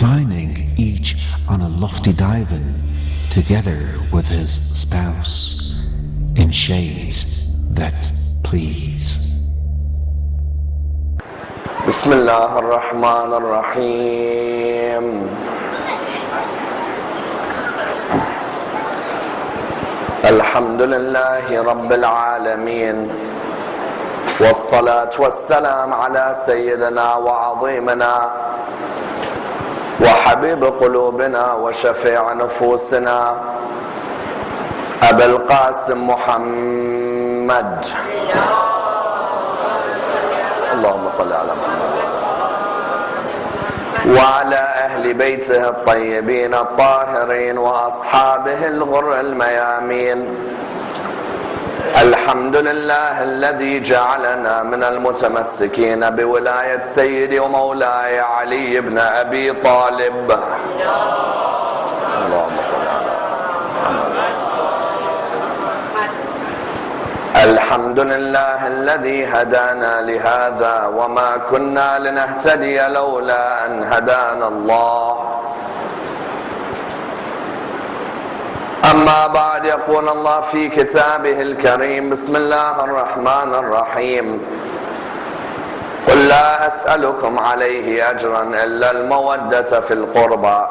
reclining each on a lofty divan together with his spouse in shades that please. بسم الله الرحمن الرحيم الحمد لله رب العالمين والصلاة والسلام على سيدنا وعظيمنا وحبيب قلوبنا وشفيع نفوسنا أبا القاسم محمد. اللهم صل على محمد. وعلى أهل بيته الطيبين الطاهرين وأصحابه الغر الميامين. الحمد لله الذي جعلنا من المتمسكين بولاية سيدي ومولاي علي بن أبي طالب. اللهم صل على محمد. الحمد لله الذي هدانا لهذا وما كنا لنهتدي لولا أن هدانا الله. اما بعد يقول الله في كتابه الكريم بسم الله الرحمن الرحيم قل لا اسالكم عليه اجرا الا الموده في القربى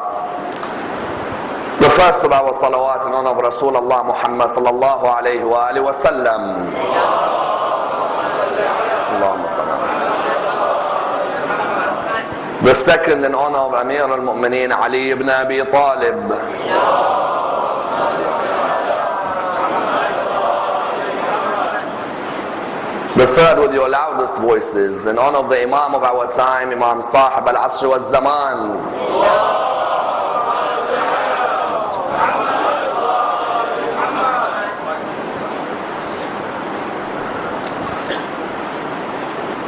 The first of our salawat in honor of Rasulullah Muhammad sallallahu alayhi wa alihi wa sallam. Allahumma sallam. The second in honor of Amir al-Mu'mineen Ali ibn Abi Talib. The third with your loudest voices in honor of the Imam of our time, Imam Sahib al-Asr wa zaman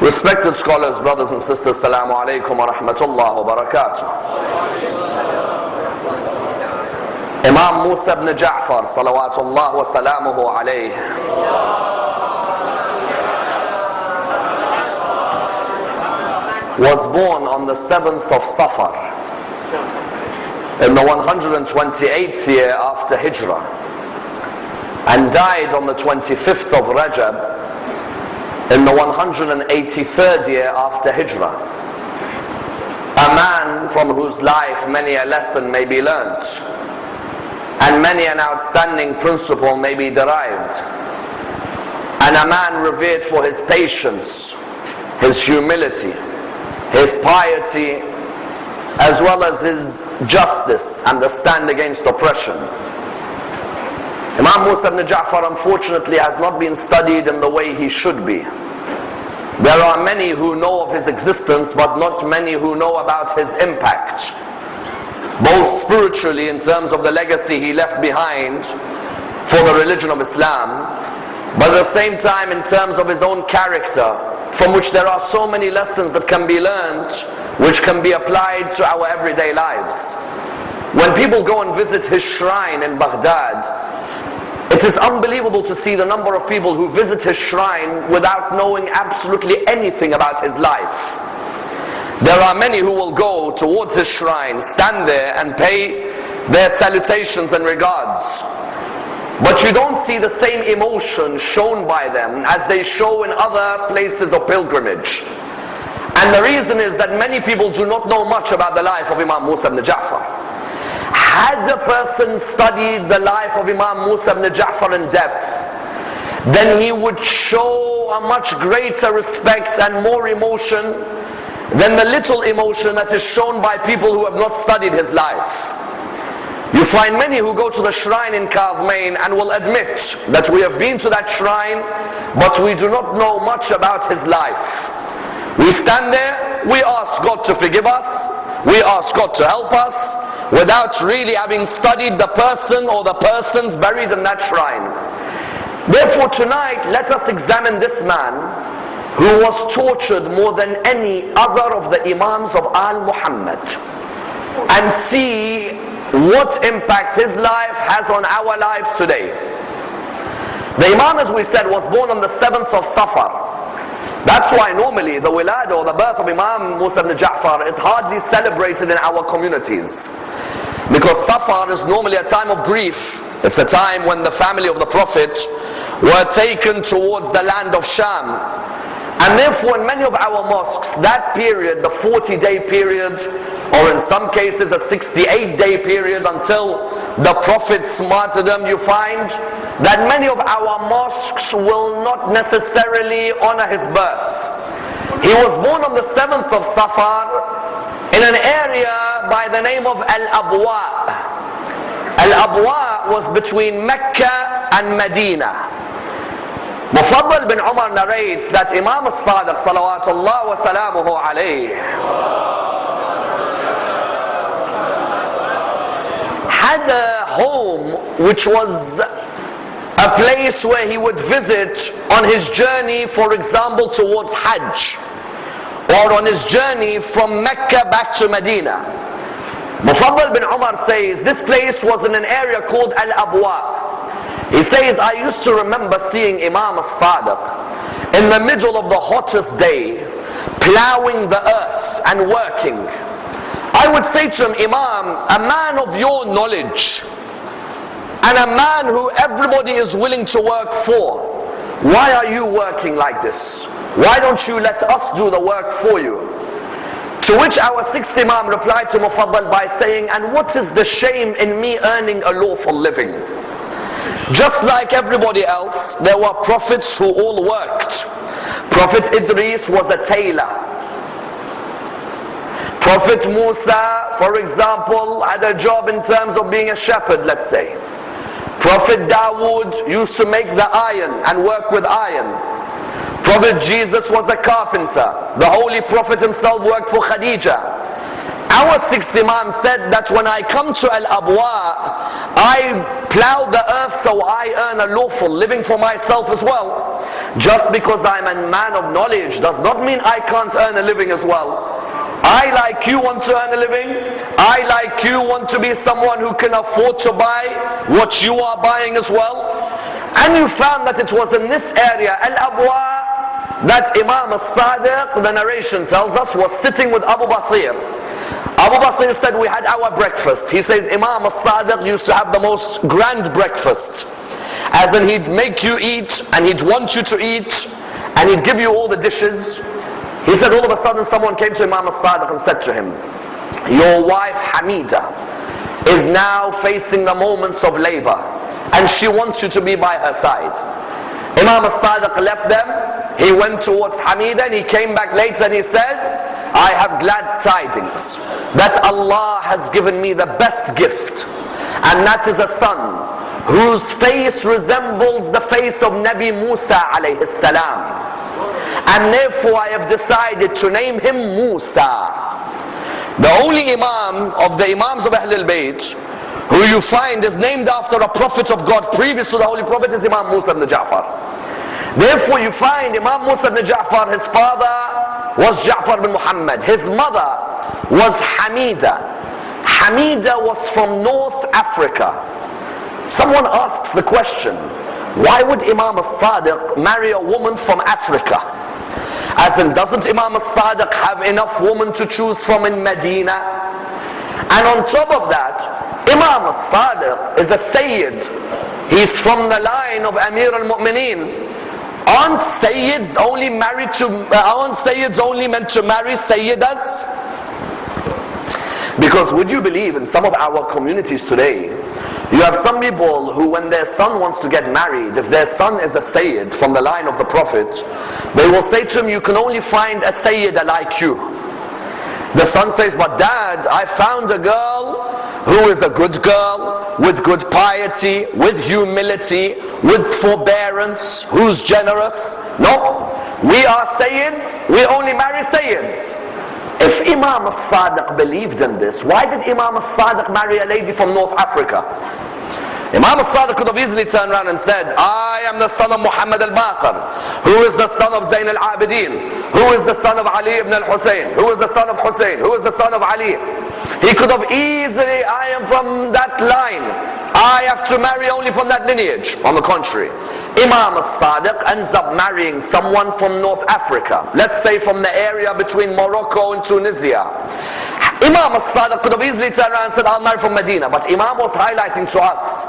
Respected scholars, brothers and sisters, Assalamu alaikum wa rahmatullah wa barakatuh. Imam Musa ibn Ja'far, salawatullah wa salamuhu alayh. Was born on the 7th of Safar in the 128th year after Hijrah and died on the 25th of Rajab in the 183rd year after Hijrah. A man from whose life many a lesson may be learnt and many an outstanding principle may be derived. And a man revered for his patience, his humility, his piety, as well as his justice and the stand against oppression. Imam Musa ibn Ja'far unfortunately has not been studied in the way he should be. There are many who know of his existence but not many who know about his impact. Both spiritually in terms of the legacy he left behind for the religion of Islam but at the same time in terms of his own character from which there are so many lessons that can be learned which can be applied to our everyday lives. When people go and visit his shrine in Baghdad, it is unbelievable to see the number of people who visit his shrine without knowing absolutely anything about his life. There are many who will go towards his shrine, stand there and pay their salutations and regards. But you don't see the same emotion shown by them as they show in other places of pilgrimage. And the reason is that many people do not know much about the life of Imam Musa ibn Ja'far. Had a person studied the life of Imam Musa ibn Ja'far in depth, then he would show a much greater respect and more emotion than the little emotion that is shown by people who have not studied his life. You find many who go to the shrine in Kadhmain and will admit that we have been to that shrine, but we do not know much about his life. We stand there, we ask God to forgive us, we ask God to help us, without really having studied the person or the persons buried in that shrine. Therefore tonight, let us examine this man who was tortured more than any other of the Imams of Al-Muhammad and see what impact his life has on our lives today. The Imam, as we said, was born on the 7th of Safar. That's why normally the wilad or the birth of Imam Musa ibn Ja'far is hardly celebrated in our communities. Because Safar is normally a time of grief. It's a time when the family of the Prophet were taken towards the land of Sham. And therefore in many of our mosques, that period, the 40 day period, or in some cases a 68 day period until the Prophet's martyrdom, you find that many of our mosques will not necessarily honor his birth. He was born on the 7th of Safar in an area by the name of Al-Abwa. Al-Abwa was between Mecca and Medina. Mufaddal bin Umar narrates that Imam al-Sadiq salawatullah wa salamuhu alayh had a home which was a place where he would visit on his journey for example towards Hajj or on his journey from Mecca back to Medina. Mufaddal bin Umar says this place was in an area called Al-Abwa. He says, I used to remember seeing Imam al-Sadiq in the middle of the hottest day, plowing the earth and working. I would say to him, Imam, a man of your knowledge, and a man who everybody is willing to work for, why are you working like this? Why don't you let us do the work for you? To which our sixth Imam replied to Mufaddal by saying, and what is the shame in me earning a lawful living? Just like everybody else, there were prophets who all worked. Prophet Idris was a tailor. Prophet Musa, for example, had a job in terms of being a shepherd, let's say. Prophet Dawood used to make the iron and work with iron. Prophet Jesus was a carpenter. The Holy Prophet himself worked for Khadijah. Our sixth Imam said that when I come to Al-Abwa, I plow the earth so I earn a lawful living for myself as well. Just because I'm a man of knowledge does not mean I can't earn a living as well. I like you want to earn a living. I like you want to be someone who can afford to buy what you are buying as well. And you found that it was in this area, Al-Abwa, that Imam al-Sadiq, the narration tells us, was sitting with Abu Basir. Abu Basir said, we had our breakfast. He says, Imam al-Sadiq used to have the most grand breakfast. As in he'd make you eat, and he'd want you to eat, and he'd give you all the dishes. He said all of a sudden someone came to Imam al-Sadiq and said to him, your wife Hamida is now facing the moments of labor and she wants you to be by her side. Imam al-Sadiq left them, he went towards Hamida and he came back later and he said, I have glad tidings that Allah has given me the best gift and that is a son whose face resembles the face of Nabi Musa alayhi salam and therefore I have decided to name him Musa. The only Imam of the Imams of Ahlul Bayt who you find is named after a prophet of God previous to the Holy Prophet is Imam Musa ibn Ja'far. Therefore you find Imam Musa ibn Ja'far, his father was Ja'far bin Muhammad. His mother was Hamida. Hamida was from North Africa. Someone asks the question, why would Imam al-Sadiq marry a woman from Africa? As in, doesn't Imam al-Sadiq have enough women to choose from in Medina? And on top of that, Imam al-Sadiq is a Sayyid. He's from the line of Amir al-Mu'mineen. Aren't Sayyids only married to, uh, aren't Sayyids only meant to marry Sayyidas? Because would you believe in some of our communities today, you have some people who when their son wants to get married, if their son is a Sayyid from the line of the Prophet, they will say to him, you can only find a Sayyid like you. The son says, but dad, I found a girl who is a good girl, with good piety, with humility, with forbearance, who's generous. No, we are Sayyids, we only marry Sayyids. If Imam al-Sadiq believed in this, why did Imam al-Sadiq marry a lady from North Africa? Imam al-Sadiq could have easily turned around and said, I am the son of Muhammad al-Baqir, who is the son of Zayn al-Abidin, who is the son of Ali ibn al-Hussein, who is the son of Hussein, who is the son of Ali. He could have easily, I am from that line. I have to marry only from that lineage. On the contrary, Imam al-Sadiq ends up marrying someone from North Africa. Let's say from the area between Morocco and Tunisia. Imam al-Sadiq could have easily turned around and said, I'll marry from Medina. But Imam was highlighting to us,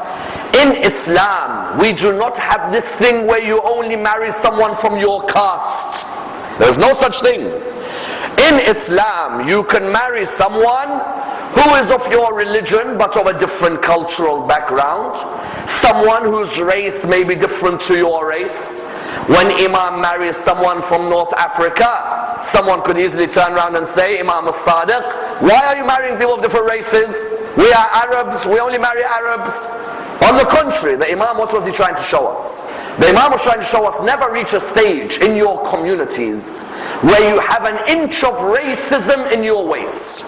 in Islam, we do not have this thing where you only marry someone from your caste. There's no such thing. In Islam, you can marry someone who is of your religion but of a different cultural background. Someone whose race may be different to your race. When Imam marries someone from North Africa, someone could easily turn around and say, Imam al-Sadiq, why are you marrying people of different races? We are Arabs, we only marry Arabs. On the contrary, the Imam, what was he trying to show us? The Imam was trying to show us never reach a stage in your communities where you have an inch of racism in your ways.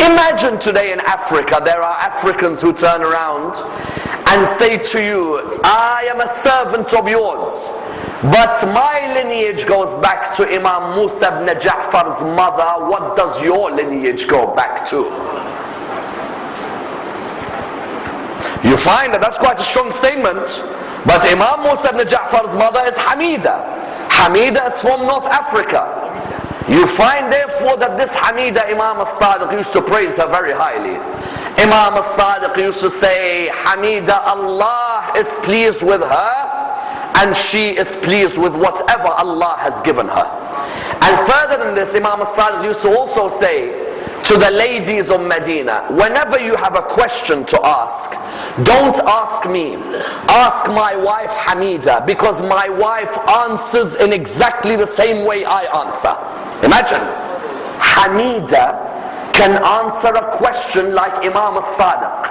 Imagine today in Africa, there are Africans who turn around and say to you, I am a servant of yours. But my lineage goes back to Imam Musa ibn Ja'far's mother. What does your lineage go back to? You find that that's quite a strong statement. But Imam Musa ibn Ja'far's mother is Hamida. Hamida is from North Africa. You find therefore that this Hamida Imam al-Sadiq used to praise her very highly. Imam al-Sadiq used to say, Hamida, Allah is pleased with her and she is pleased with whatever Allah has given her. And further than this, Imam al-Sadiq used to also say, to the ladies of Medina, whenever you have a question to ask, don't ask me, ask my wife Hamida, because my wife answers in exactly the same way I answer. Imagine, Hamida can answer a question like Imam al-Sadiq.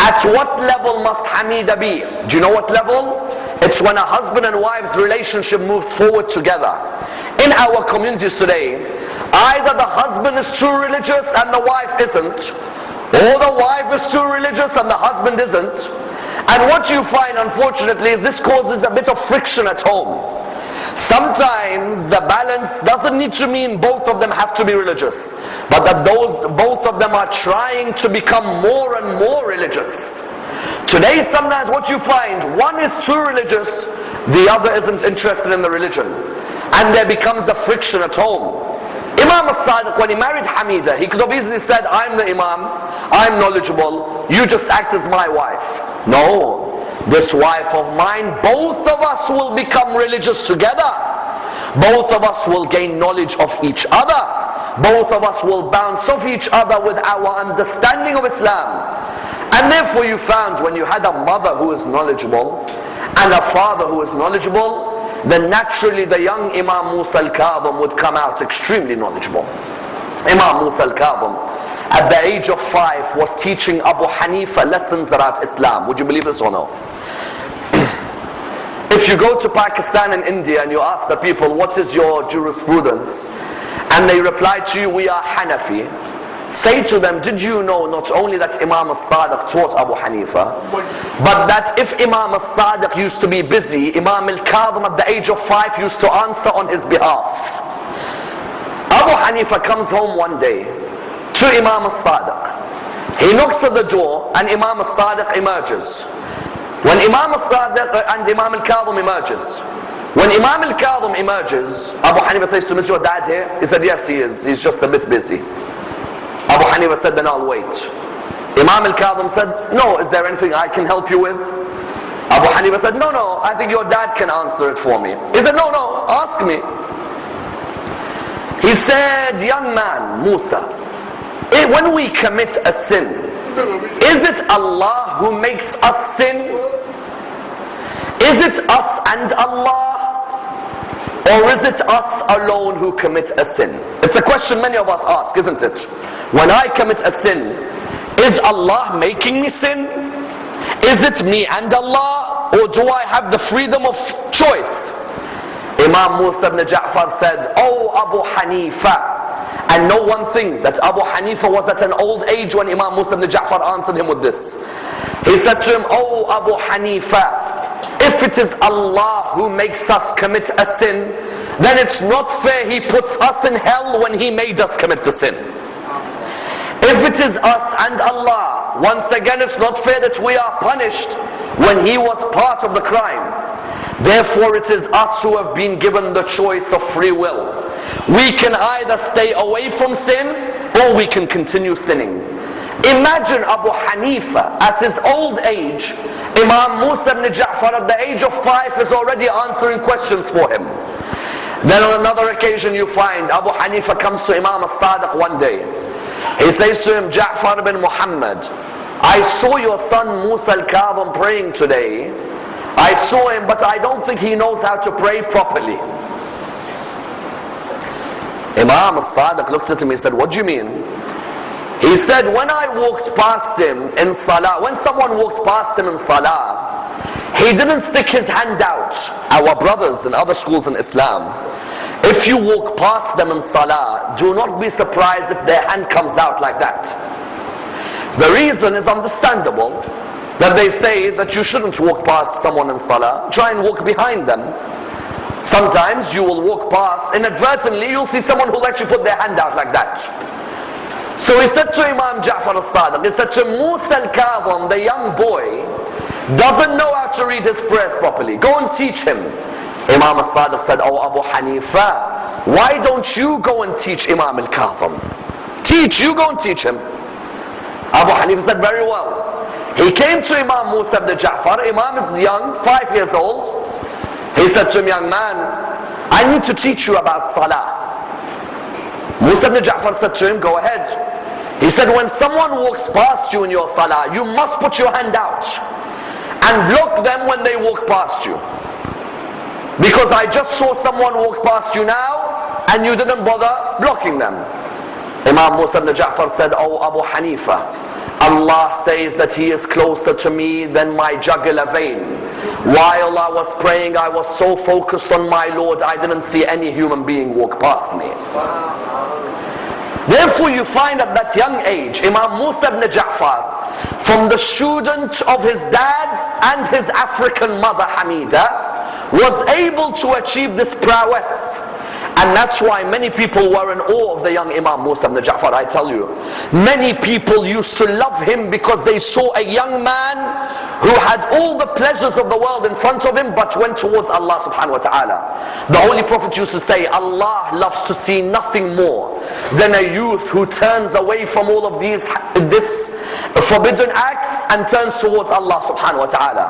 At what level must Hamida be? Do you know what level? It's when a husband and wife's relationship moves forward together. In our communities today, either the husband is too religious and the wife isn't, or the wife is too religious and the husband isn't. And what you find, unfortunately, is this causes a bit of friction at home. Sometimes the balance doesn't need to mean both of them have to be religious, but that those both of them are trying to become more and more religious. Today, sometimes what you find, one is too religious, the other isn't interested in the religion. And there becomes a friction at home. Imam al-Sadiq, when he married Hamida, he could have easily said, I'm the Imam, I'm knowledgeable, you just act as my wife. No, this wife of mine, both of us will become religious together. Both of us will gain knowledge of each other. Both of us will bounce off each other with our understanding of Islam. And therefore you found when you had a mother who is knowledgeable and a father who is knowledgeable, then naturally the young Imam Musa al-Kadhim would come out extremely knowledgeable. Imam Musa al-Kadhim at the age of five was teaching Abu Hanifa lessons about Islam. Would you believe this or no? if you go to Pakistan and India and you ask the people, what is your jurisprudence? And they reply to you, we are Hanafi. Say to them, did you know not only that Imam al-Sadiq taught Abu Hanifa, but that if Imam al-Sadiq used to be busy, Imam al-Kadhim at the age of five used to answer on his behalf. Abu Hanifa comes home one day to Imam al-Sadiq. He knocks at the door and Imam al-Sadiq emerges. When Imam al-Sadiq and Imam al-Kadhim emerges, when Imam al-Kadhim emerges, Abu Hanifa says to him, is your dad here? He said, yes he is, he's just a bit busy. Abu Hanifa said, then I'll wait. Imam al-Kadhim said, no, is there anything I can help you with? Abu Hanifa said, no, no, I think your dad can answer it for me. He said, no, no, ask me. He said, young man, Musa, eh, when we commit a sin, is it Allah who makes us sin? Is it us and Allah? Or is it us alone who commit a sin? It's a question many of us ask, isn't it? When I commit a sin, is Allah making me sin? Is it me and Allah? Or do I have the freedom of choice? Imam Musa ibn Ja'far said, Oh Abu Hanifa. And know one thing, that Abu Hanifa was at an old age when Imam Musa ibn Ja'far answered him with this. He said to him, Oh Abu Hanifa, if it is Allah who makes us commit a sin, then it's not fair He puts us in hell when He made us commit the sin. If it is us and Allah, once again it's not fair that we are punished when he was part of the crime. Therefore it is us who have been given the choice of free will. We can either stay away from sin or we can continue sinning. Imagine Abu Hanifa at his old age, Imam Musa ibn Ja'far at the age of five is already answering questions for him. Then on another occasion you find Abu Hanifa comes to Imam as-Sadiq one day. He says to him, Ja'far ibn Muhammad, I saw your son Musa al-Kadhim praying today. I saw him, but I don't think he knows how to pray properly. Imam as-Sadiq looked at him, and said, what do you mean? He said, when I walked past him in Salah, when someone walked past him in Salah, he didn't stick his hand out. Our brothers in other schools in Islam, if you walk past them in Salah, do not be surprised if their hand comes out like that. The reason is understandable that they say that you shouldn't walk past someone in Salah. Try and walk behind them. Sometimes you will walk past, inadvertently you'll see someone who'll actually put their hand out like that. So he said to Imam Ja'far al-Sadiq, he said to Musa al-Kadhim, the young boy, doesn't know how to read his prayers properly. Go and teach him. Imam al-Sadiq said, Oh Abu Hanifa, why don't you go and teach Imam al-Kadhim? Teach, you go and teach him. Abu Hanifa said, very well. He came to Imam Musa ibn Ja'far. Imam is young, five years old. He said to him, young man, I need to teach you about Salah. Musa ibn Ja'far said to him, go ahead. He said, when someone walks past you in your Salah, you must put your hand out and block them when they walk past you. Because I just saw someone walk past you now and you didn't bother blocking them. Imam Musa ibn Ja'far said, Oh Abu Hanifa, Allah says that He is closer to me than my jugular vein. While I was praying, I was so focused on my Lord, I didn't see any human being walk past me. Therefore you find at that young age, Imam Musa ibn Ja'far, from the student of his dad and his African mother Hamida, was able to achieve this prowess. And that's why many people were in awe of the young Imam Musa ibn Ja'far, I tell you. Many people used to love him because they saw a young man who had all the pleasures of the world in front of him but went towards Allah subhanahu wa ta'ala. The Holy Prophet used to say, Allah loves to see nothing more than a youth who turns away from all of these this forbidden acts and turns towards Allah subhanahu wa ta'ala.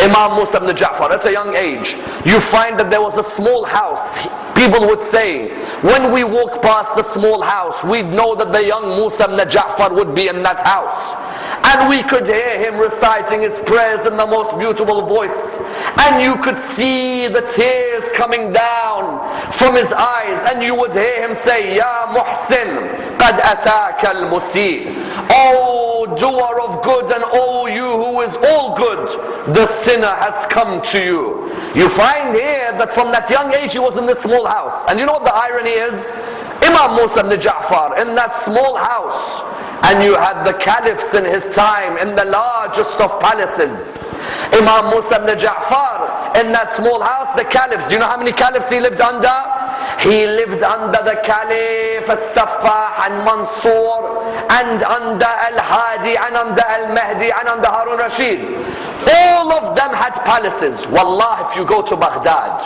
Imam Musa ibn Ja'far, at a young age, you find that there was a small house. People would say, when we walk past the small house, we'd know that the young Musa ibn Ja'far would be in that house. And we could hear him reciting his prayers in the most beautiful voice. And you could see the tears coming down from his eyes. And you would hear him say, Ya Muhsin, qad ataka al-musi. Oh doer of good and oh you who is all good, the sinner has come to you. You find here that from that young age he was in this small house. And you know what the irony is? Imam Musa ibn Ja'far in that small house and you had the caliphs in his time in the largest of palaces. Imam Musa ibn Ja'far in that small house, the caliphs. Do you know how many caliphs he lived under? He lived under the Caliph al-Saffah and Mansur and under Al-Hadi and under Al-Mahdi and under Harun Rashid. All of them had palaces. Wallah, if you go to Baghdad,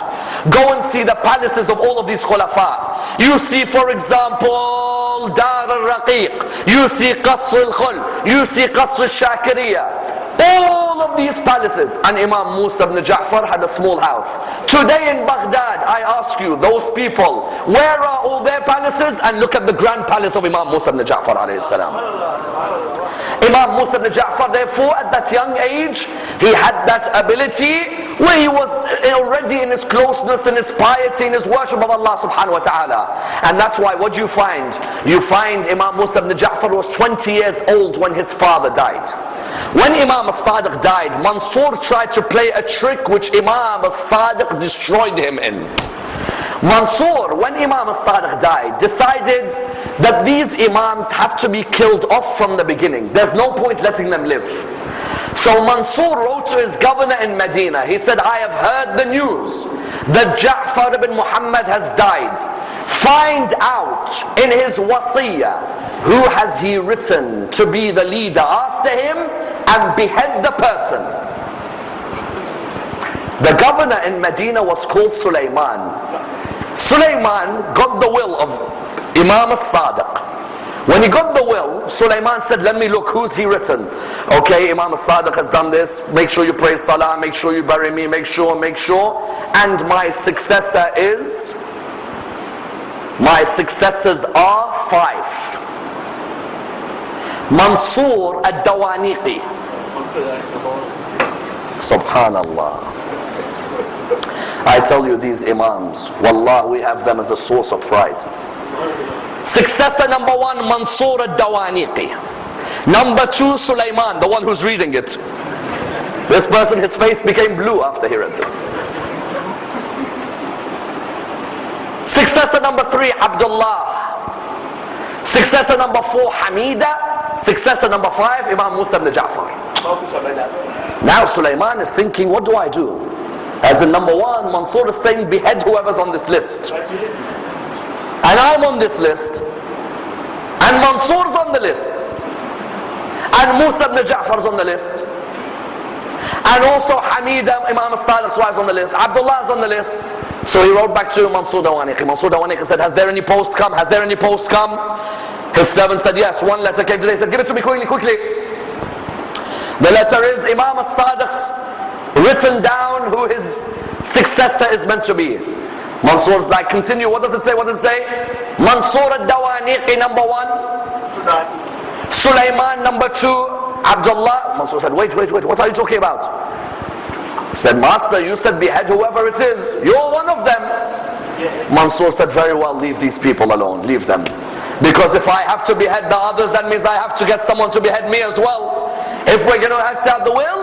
go and see the palaces of all of these khulafa. You see, for example, Dar al-Raqiq. You see Qasr al-Khuld. You see Qasr al-Shakiriyah. All of these palaces. And Imam Musa ibn Ja'far had a small house. Today in Baghdad, I ask you, those people, where are all their palaces? And look at the grand palace of Imam Musa ibn Ja'far alayhi salam. Imam Musa ibn Ja'far, therefore, at that young age, he had that ability where he was already in his closeness, in his piety, in his worship of Allah subhanahu wa ta'ala. And that's why, what do you find? You find Imam Musa ibn Ja'far was 20 years old when his father died. When Imam as-Sadiq died, Mansur tried to play a trick which Imam as-Sadiq destroyed him in. Mansur, when Imam al-Sadiq died, decided that these Imams have to be killed off from the beginning. There's no point letting them live. So Mansur wrote to his governor in Medina. He said, I have heard the news that Ja'far ibn Muhammad has died. Find out in his wasiyah who has he written to be the leader after him and behead the person. The governor in Medina was called Sulaiman. Sulaiman got the will of Imam al-Sadiq. When he got the will, Sulaiman said, let me look, who's he written? Okay, Imam al-Sadiq has done this. Make sure you pray salah, make sure you bury me, make sure, make sure. And my successor is, my successors are five. Mansur al-Dawaniqi. Subhanallah. I tell you these imams, wallah, we have them as a source of pride. Successor number one, Mansur al-Dawaniqi. Number two, Sulaiman, the one who's reading it. This person, his face became blue after he read this. Successor number three, Abdullah. Successor number four, Hamida. Successor number five, Imam Musa ibn Ja'far. Now Sulaiman is thinking, what do I do? As in number one, Mansur is saying, behead whoever's on this list. And I'm on this list. And Mansur's on the list. And Musa ibn Ja'far's on the list. And also Hamida, Imam al-Sadiq's wife on the list. Abdullah is on the list. So he wrote back to Mansur Dawaniqi. Mansur Dawaniqi said, has there any post come? Has there any post come? His servant said, yes. One letter came today. He said, give it to me quickly, quickly. The letter is Imam al-Sadiq's written down who his successor is meant to be. Mansur's like, continue. What does it say? What does it say? Mansur al-Dawaniqi number one. Sulaiman number two. Abdullah. Mansur said, wait, wait, wait. What are you talking about? He said, Master, you said behead whoever it is. You're one of them. Mansur said, very well, leave these people alone. Leave them. Because if I have to behead the others, that means I have to get someone to behead me as well. If we're going to act out the will,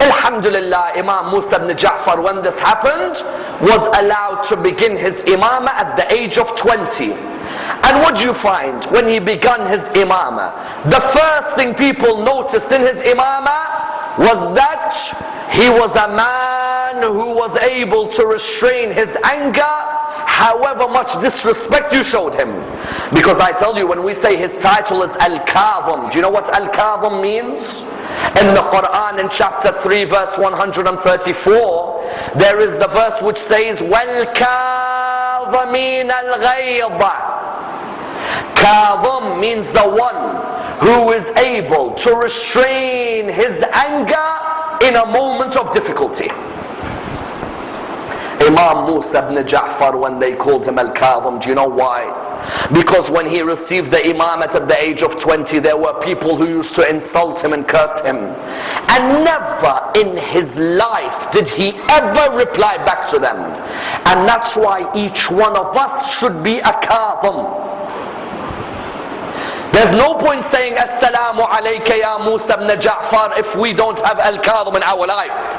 Alhamdulillah, Imam Musa ibn Ja'far, when this happened, was allowed to begin his imamah at the age of 20. And what do you find when he began his imamah? The first thing people noticed in his imamah was that he was a man who was able to restrain his anger however much disrespect you showed him. Because I tell you, when we say his title is Al-Kadhim, do you know what Al-Kadhim means? In the Quran in chapter 3 verse 134, there is the verse which says, وَالْكَاظَمِينَ الْغَيْضَ Kadhim means the one who is able to restrain his anger in a moment of difficulty. Imam Musa ibn Ja'far when they called him Al-Kadhim. Do you know why? Because when he received the imamate at the age of 20, there were people who used to insult him and curse him. And never in his life did he ever reply back to them. And that's why each one of us should be a Kadhim. There's no point saying Assalamu alayka ya Musa ibn Ja'far if we don't have Al-Kadhim in our life.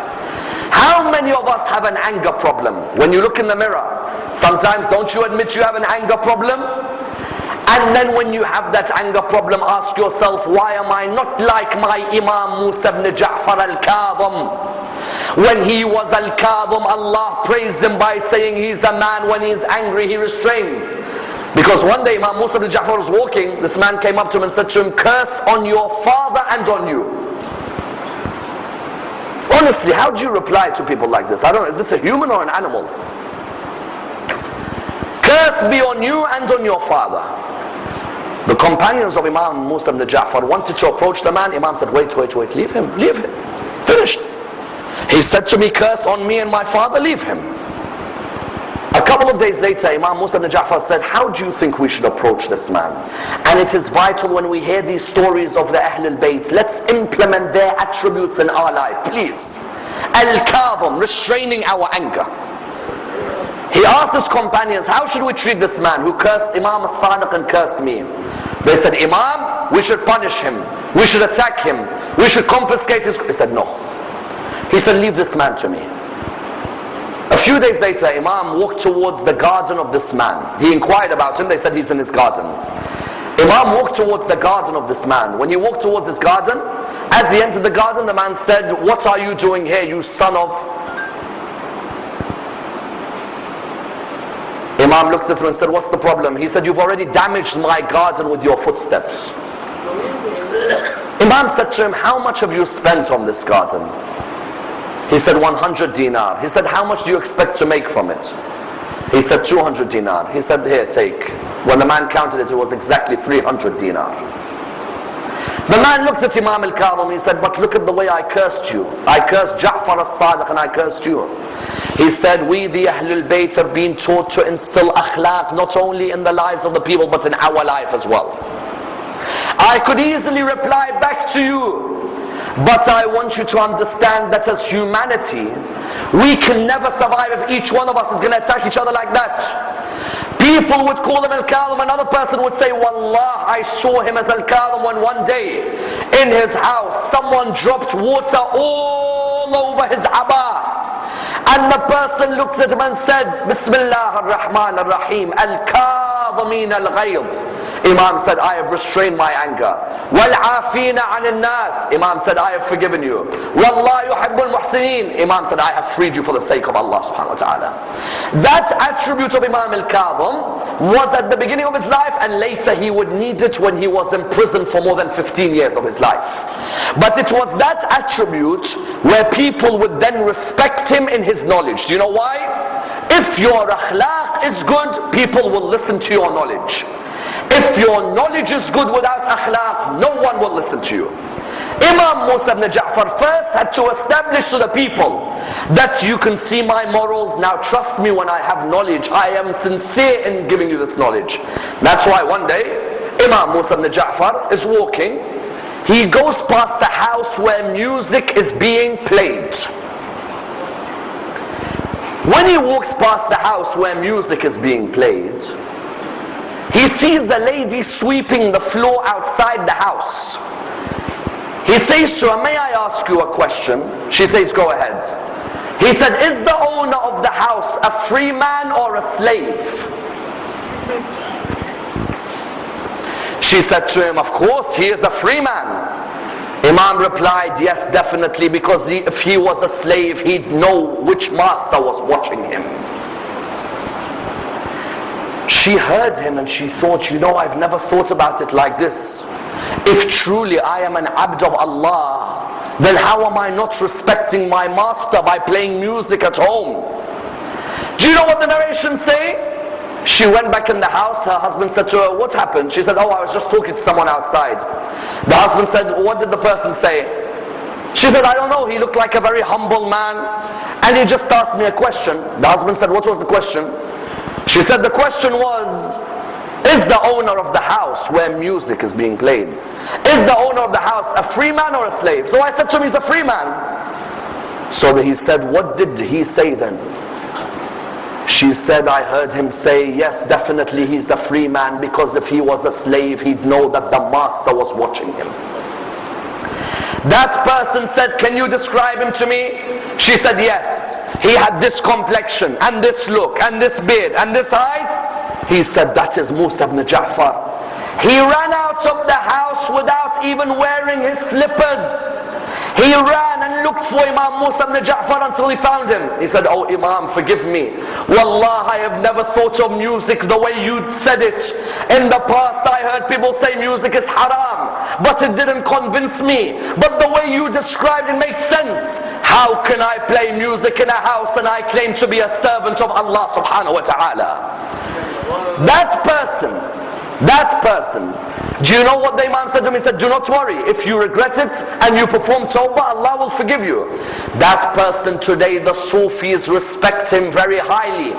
How many of us have an anger problem? When you look in the mirror, sometimes don't you admit you have an anger problem? And then when you have that anger problem, ask yourself, why am I not like my Imam Musa ibn Ja'far al-Kadhim? When he was al-Kadhim, Allah praised him by saying he's a man, when he is angry, he restrains. Because one day Imam Musa ibn Ja'far was walking, this man came up to him and said to him, curse on your father and on you. Honestly, how do you reply to people like this? I don't know, is this a human or an animal? Curse be on you and on your father. The companions of Imam Musa ibn Ja'far wanted to approach the man. Imam said, wait, wait, wait, leave him, leave him. Finished. He said to me, curse on me and my father, leave him. A couple of days later, Imam Musa ibn Ja'far said, how do you think we should approach this man? And it is vital when we hear these stories of the Ahlul Bayt, let's implement their attributes in our life, please. Al-Kadhim, restraining our anger. He asked his companions, how should we treat this man who cursed Imam al-Sadiq and cursed me? They said, Imam, we should punish him. We should attack him. We should confiscate his... He said, no. He said, leave this man to me. A few days later, Imam walked towards the garden of this man. He inquired about him. They said he's in his garden. Imam walked towards the garden of this man. When he walked towards his garden, as he entered the garden, the man said, What are you doing here, you son of... Imam looked at him and said, What's the problem? He said, You've already damaged my garden with your footsteps. Imam said to him, How much have you spent on this garden? He said, 100 dinar. He said, How much do you expect to make from it? He said, 200 dinar. He said, Here, take. When the man counted it, it was exactly 300 dinar. The man looked at Imam al-Kadhim, he said, but look at the way I cursed you. I cursed Ja'far al-Sadiq and I cursed you. He said, we the Ahlul Bayt have been taught to instill akhlaq not only in the lives of the people but in our life as well. I could easily reply back to you, but I want you to understand that as humanity, we can never survive if each one of us is going to attack each other like that. People would call him Al-Kadhim, another person would say, Wallah, I saw him as Al-Kadhim when one day in his house someone dropped water all over his abba. And the person looked at him and said, Bismillah ar-Rahman ar-Rahim, Al-Kadhimin al-Ghayz. Imam said, I have restrained my anger. وَالْعَافِينَ عَنِ النَّاسِ Imam said, I have forgiven you. وَاللَّهُ يُحِبُّ الْمُحْسِنِينَ Imam said, I have freed you for the sake of Allah subhanahu wa ta'ala. That attribute of Imam al-Kadhim was at the beginning of his life and later he would need it when he was in prison for more than 15 years of his life. But it was that attribute where people would then respect him in his knowledge. Do you know why? If your akhlaq is good, people will listen to your knowledge. If your knowledge is good without akhlaq, no one will listen to you. Imam Musa ibn Ja'far first had to establish to the people that you can see my morals. Now trust me when I have knowledge. I am sincere in giving you this knowledge. That's why one day Imam Musa ibn Ja'far is walking. He goes past the house where music is being played. When he walks past the house where music is being played, he sees a lady sweeping the floor outside the house. He says to her, May I ask you a question? She says, Go ahead. He said, Is the owner of the house a free man or a slave? She said to him, Of course, he is a free man. Imam replied, Yes, definitely, because if he was a slave, he'd know which master was watching him. She heard him and she thought, you know, I've never thought about it like this. If truly I am an abd of Allah, then how am I not respecting my master by playing music at home? Do you know what the narrations say? She went back in the house, her husband said to her, what happened? She said, oh, I was just talking to someone outside. The husband said, what did the person say? She said, I don't know, he looked like a very humble man. And he just asked me a question. The husband said, what was the question? She said the question was, is the owner of the house where music is being played, is the owner of the house a free man or a slave? So I said to him, he's a free man. So he said, what did he say then? She said, I heard him say, yes, definitely he's a free man because if he was a slave, he'd know that the master was watching him. That person said, can you describe him to me? She said, yes. He had this complexion and this look and this beard and this height. He said, that is Musa ibn Ja'far. He ran out of the house without even wearing his slippers. He ran and looked for Imam Musa ibn Ja'far until he found him. He said, Oh Imam, forgive me. Wallah, I have never thought of music the way you said it. In the past, I heard people say music is haram, but it didn't convince me. But the way you described it makes sense. How can I play music in a house and I claim to be a servant of Allah subhanahu wa ta'ala? That person that person, do you know what the Imam said to him? He said, do not worry. If you regret it and you perform tawbah, Allah will forgive you. That person today, the Sufis respect him very highly.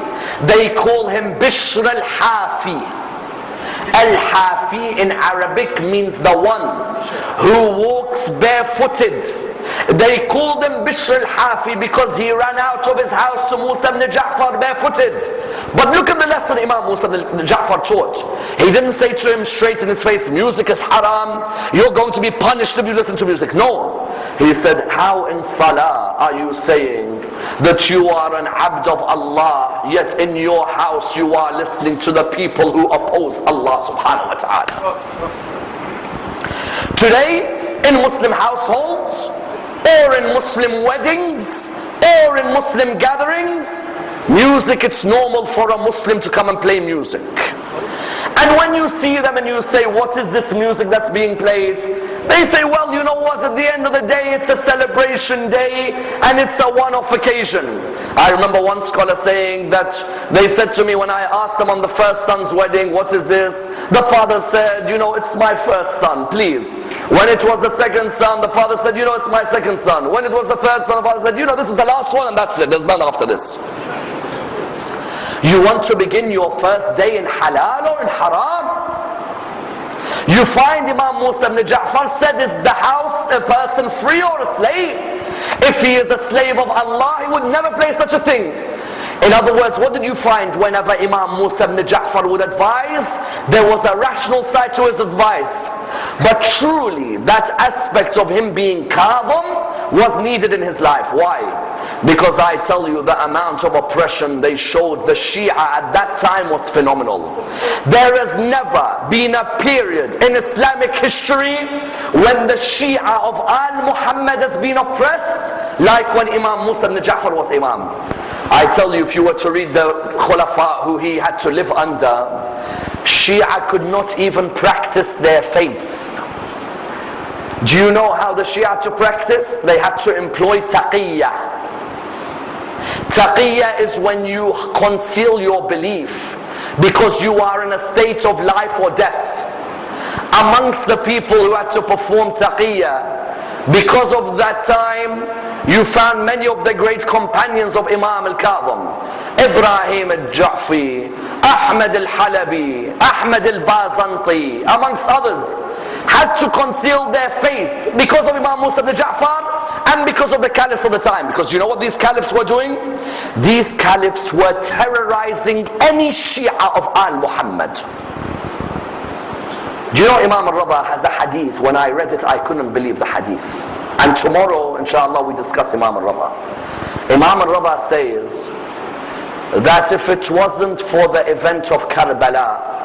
They call him Bishr al-Hafi. Al-Hafi in Arabic means the one who walks barefooted. They called him Bishr al-Hafi because he ran out of his house to Musa ibn Ja'far barefooted. But look at the lesson Imam Musa ibn Ja'far taught. He didn't say to him straight in his face, music is haram, you're going to be punished if you listen to music. No. He said, how in salah are you saying that you are an abd of Allah, yet in your house you are listening to the people who oppose Allah subhanahu wa ta'ala. Today, in Muslim households, or in Muslim weddings, or in Muslim gatherings, music, it's normal for a Muslim to come and play music. And when you see them and you say, what is this music that's being played? They say, well, you know what, at the end of the day, it's a celebration day and it's a one-off occasion. I remember one scholar saying that they said to me when I asked them on the first son's wedding, what is this? The father said, you know, it's my first son, please. When it was the second son, the father said, you know, it's my second son. When it was the third son, the father said, you know, this is the last one and that's it. There's none after this. You want to begin your first day in halal or in haram? You find Imam Musa ibn Ja'far said, is the house a person free or a slave? If he is a slave of Allah, he would never play such a thing. In other words, what did you find whenever Imam Musa ibn Ja'far would advise? There was a rational side to his advice. But truly, that aspect of him being kadhim was needed in his life. Why? Because I tell you, the amount of oppression they showed the Shia at that time was phenomenal. There has never been a period in Islamic history when the Shia of Al Muhammad has been oppressed like when Imam Musa ibn Ja'far was Imam. I tell you, if you were to read the Khulafa who he had to live under, Shia could not even practice their faith. Do you know how the Shia to practice? They had to employ taqiyya. Taqiyya is when you conceal your belief because you are in a state of life or death. Amongst the people who had to perform taqiyya, because of that time, you found many of the great companions of Imam al-Kadhim. Ibrahim al-Ja'fi, Ahmad al-Halabi, Ahmad al-Bazanti, amongst others, had to conceal their faith because of Imam Musa ibn Ja'far and because of the caliphs of the time. Because you know what these caliphs were doing? These caliphs were terrorizing any Shia of Al-Muhammad. Do you know Imam al-Rada has a hadith? When I read it, I couldn't believe the hadith. And tomorrow, inshallah, we discuss Imam al-Rada. Imam al-Rada says that if it wasn't for the event of Karbala,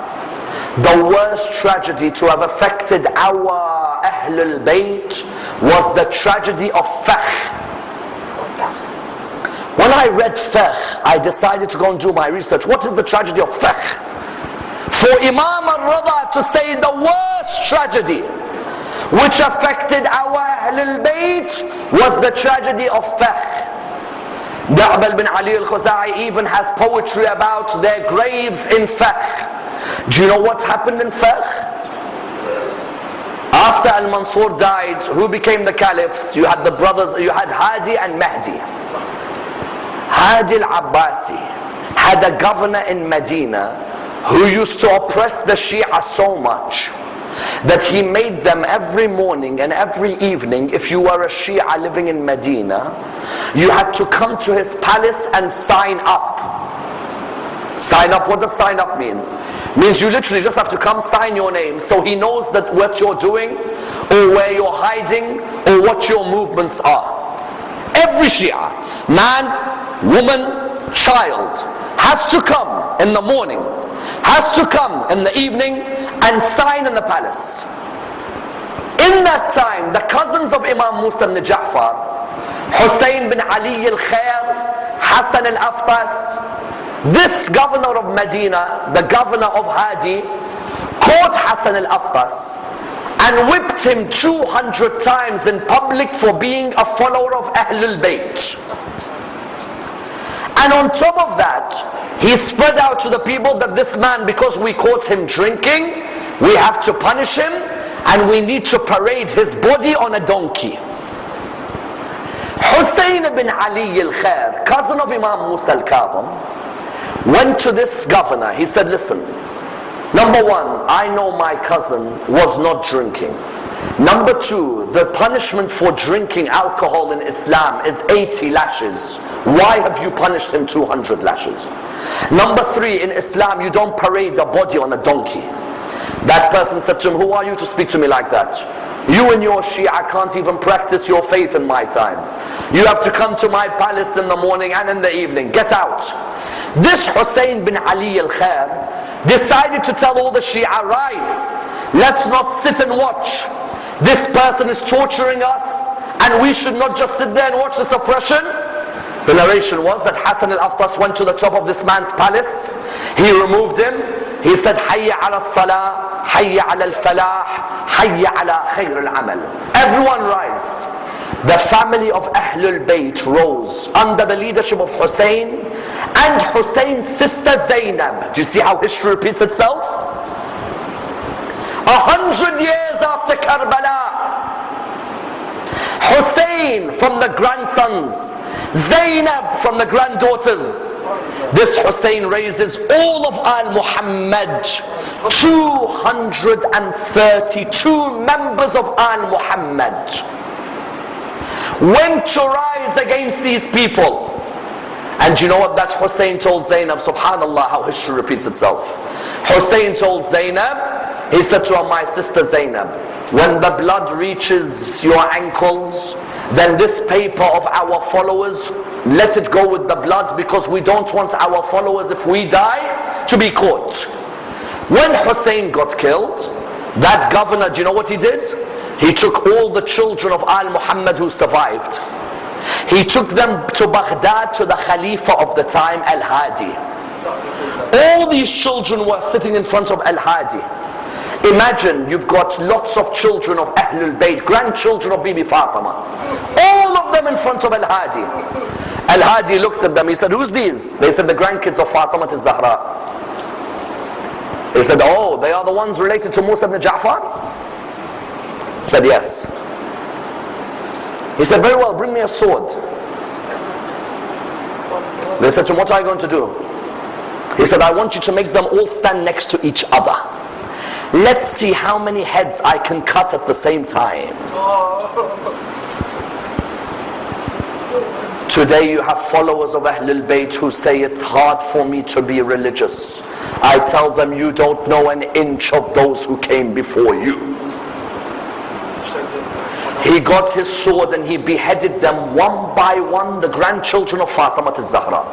the worst tragedy to have affected our Ahlul Bayt was the tragedy of Fakh. When I read Fakh, I decided to go and do my research. What is the tragedy of Fakh? For Imam al-Rada to say the worst tragedy which affected our Ahlul Bayt was the tragedy of Fakh. Da'bal bin Ali al-Khuzai even has poetry about their graves in Fakh. Do you know what happened in Fakh? After Al-Mansur died, who became the caliphs? You had the brothers, you had Hadi and Mahdi. Hadi al-Abbasi had a governor in Medina who used to oppress the Shia so much that he made them every morning and every evening if you were a Shia living in Medina you had to come to his palace and sign up. Sign up what does sign up mean? Means you literally just have to come sign your name so he knows that what you're doing or where you're hiding or what your movements are. Every Shia man woman child has to come in the morning has to come in the evening and sign in the palace in that time the cousins of Imam Musa ibn Ja'far Hussein bin Ali al-Khair Hassan al-Aftas this governor of Medina, the governor of Hadi, caught Hassan al-Aftas and whipped him 200 times in public for being a follower of Ahlul Bayt. And on top of that, he spread out to the people that this man, because we caught him drinking, we have to punish him and we need to parade his body on a donkey. Hussein ibn Ali al-Khair, cousin of Imam Musa al-Kadhim, went to this governor. He said, listen, number one, I know my cousin was not drinking. Number two, the punishment for drinking alcohol in Islam is 80 lashes. Why have you punished him 200 lashes? Number three, in Islam, you don't parade a body on a donkey. That person said to him, who are you to speak to me like that? You and your Shia can't even practice your faith in my time. You have to come to my palace in the morning and in the evening. Get out. This Hussein bin Ali al-Khair decided to tell all the Shia, rise. Let's not sit and watch. This person is torturing us and we should not just sit there and watch this oppression. The narration was that Hassan al-Aftas went to the top of this man's palace. He removed him. He said, Hayya ala salah, Hayya ala al-falah, Hayya ala khayr al-amal. Everyone rise. The family of Ahlul Bayt rose under the leadership of Hussein and Hussein's sister Zainab. Do you see how history repeats itself? A hundred years after Karbala, Hussein from the grandsons, Zainab from the granddaughters. This Hussein raises all of Al Muhammad, 232 members of Al Muhammad went to rise against these people. And you know what that Hussein told Zainab? Subhanallah, how history repeats itself. Hussein told Zainab, he said to her, my sister Zainab, when the blood reaches your ankles, then this paper of our followers, let it go with the blood because we don't want our followers, if we die, to be caught. When Hussein got killed, that governor, do you know what he did? He took all the children of Al Muhammad who survived. He took them to Baghdad to the Khalifa of the time, Al Hadi. All these children were sitting in front of Al Hadi. Imagine you've got lots of children of Ahlul Bayt, grandchildren of Bibi Fatima. All of them in front of Al Hadi. Al Hadi looked at them, he said, Who's these? They said, The grandkids of Fatima to Zahra. He said, Oh, they are the ones related to Musa ibn Ja'far? Said, Yes. He said, Very well, bring me a sword. They said to him, What are you going to do? He said, I want you to make them all stand next to each other. Let's see how many heads I can cut at the same time. Today you have followers of Ahlul Bayt who say it's hard for me to be religious. I tell them you don't know an inch of those who came before you. He got his sword and he beheaded them one by one, the grandchildren of Fatima to Zahra.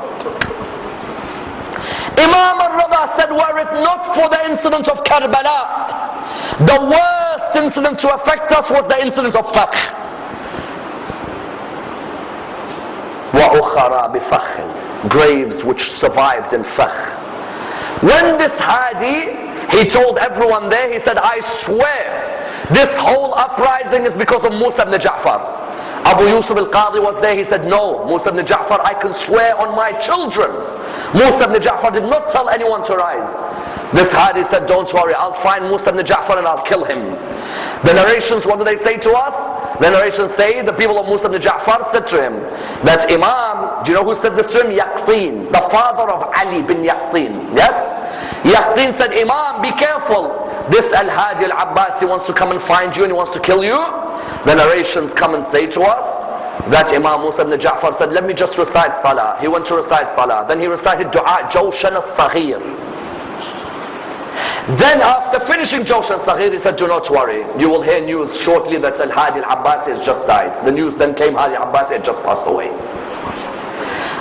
Imam al-Rida said, were it not for the incident of Karbala, the worst incident to affect us was the incident of Fakh. وَأُخَرَى بِفَخٍ Graves which survived in Fakh. When this Hadi, he told everyone there, he said, I swear, this whole uprising is because of Musa ibn Ja'far. Abu Yusuf al-Qadi was there, he said, no, Musa ibn Ja'far, I can swear on my children. Musa ibn Ja'far did not tell anyone to rise. This Hadi said, don't worry, I'll find Musa ibn Ja'far and I'll kill him. The narrations, what do they say to us? The narrations say, the people of Musa ibn Ja'far said to him, that Imam, do you know who said this to him? Yaqteen, the father of Ali bin Yaqteen. Yes? Yaqteen said, Imam, be careful. This Al-Hadi al-Abbasi wants to come and find you and he wants to kill you. The narrations come and say to us that Imam Musa ibn Ja'far said, let me just recite Salah. He went to recite Salah. Then he recited Dua Jawshan al-Saghir. Then after finishing Jawshan al-Saghir, he said, do not worry. You will hear news shortly that Al-Hadi al-Abbasi has just died. The news then came, Hadi al-Abbasi had just passed away.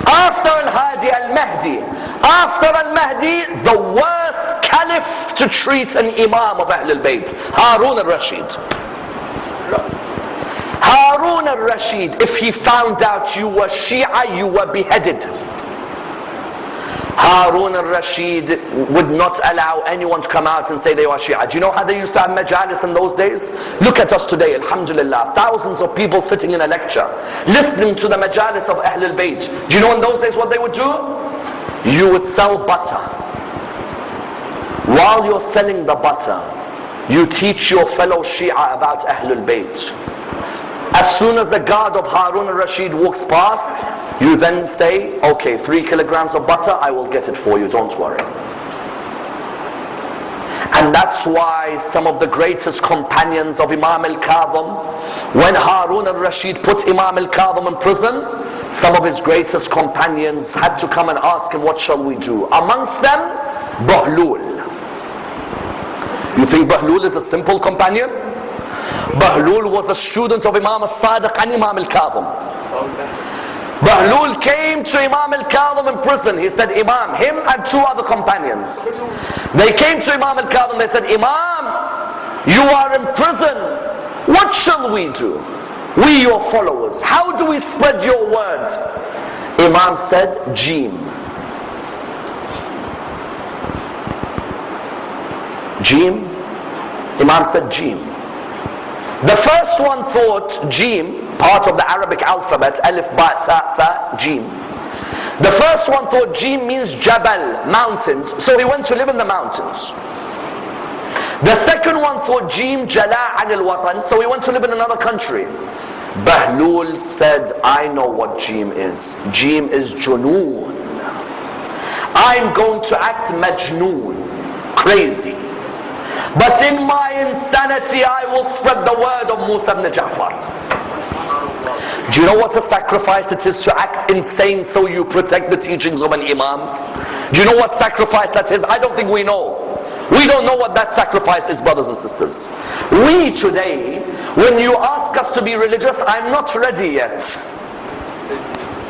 After Al-Hadi al-Mahdi, after Al-Mahdi, the worst caliph to treat an imam of Ahlul Bayt, Harun al-Rashid. Harun al-Rashid, if he found out you were Shia, you were beheaded. Harun al-Rashid would not allow anyone to come out and say they were Shia. Do you know how they used to have majalis in those days? Look at us today, alhamdulillah. Thousands of people sitting in a lecture, listening to the majalis of Ahlul Bayt. Do you know in those days what they would do? You would sell butter. While you're selling the butter, you teach your fellow Shia about Ahlul Bayt. As soon as the guard of Harun al-Rashid walks past, you then say, okay, three kilograms of butter, I will get it for you, don't worry. And that's why some of the greatest companions of Imam al-Kadhim, when Harun al-Rashid put Imam al-Kadhim in prison, some of his greatest companions had to come and ask him, what shall we do? Amongst them, Bahlul. You think Bahlul is a simple companion? Bahlul was a student of Imam al-Sadiq and Imam al-Kadhim. Bahlul came to Imam al-Kadhim in prison. He said, Imam, him and two other companions. They came to Imam al-Kadhim. They said, Imam, you are in prison. What shall we do? We your followers. How do we spread your word? Imam said Jim. Jim. Imam said Jim. The first one thought Jim, part of the Arabic alphabet, Alif, Ba, Ta, Tha, Jim. The first one thought Jim means Jabal, mountains, so he went to live in the mountains. The second one thought Jim Jala al Watan, so he went to live in another country. Bahlul said, I know what Jim is. Jim is Junoon. I'm going to act Majnoon, crazy. But in my insanity, I will spread the word of Musa ibn Ja'far. Do you know what a sacrifice it is to act insane so you protect the teachings of an imam? Do you know what sacrifice that is? I don't think we know. We don't know what that sacrifice is, brothers and sisters. We today, when you ask us to be religious, I'm not ready yet.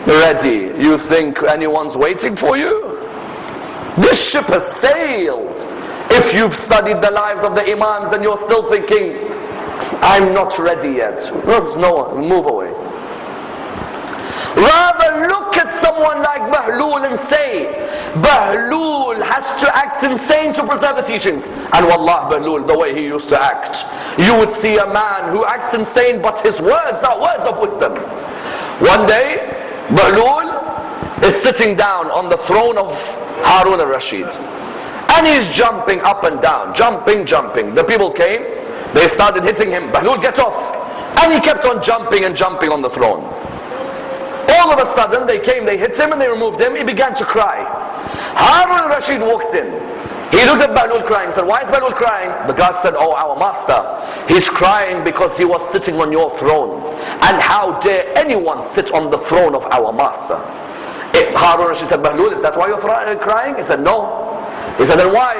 Ready. You think anyone's waiting for you? This ship has sailed. If you've studied the lives of the Imams and you're still thinking, I'm not ready yet. No, move away. Rather look at someone like Bahlul and say, Bahlul has to act insane to preserve the teachings. And Wallah Bahlul, the way he used to act. You would see a man who acts insane but his words are words of wisdom. One day, Bahlul is sitting down on the throne of Harun al-Rashid. And he's jumping up and down, jumping, jumping. The people came, they started hitting him. Bahlul, get off. And he kept on jumping and jumping on the throne. All of a sudden, they came, they hit him and they removed him. He began to cry. Harun al-Rashid walked in. He looked at Bahlul crying and said, why is Bahlul crying? The God said, oh, our master. He's crying because he was sitting on your throne. And how dare anyone sit on the throne of our master? It, Harun al-Rashid said, Bahlul, is that why you're crying? He said, no. He said, then why?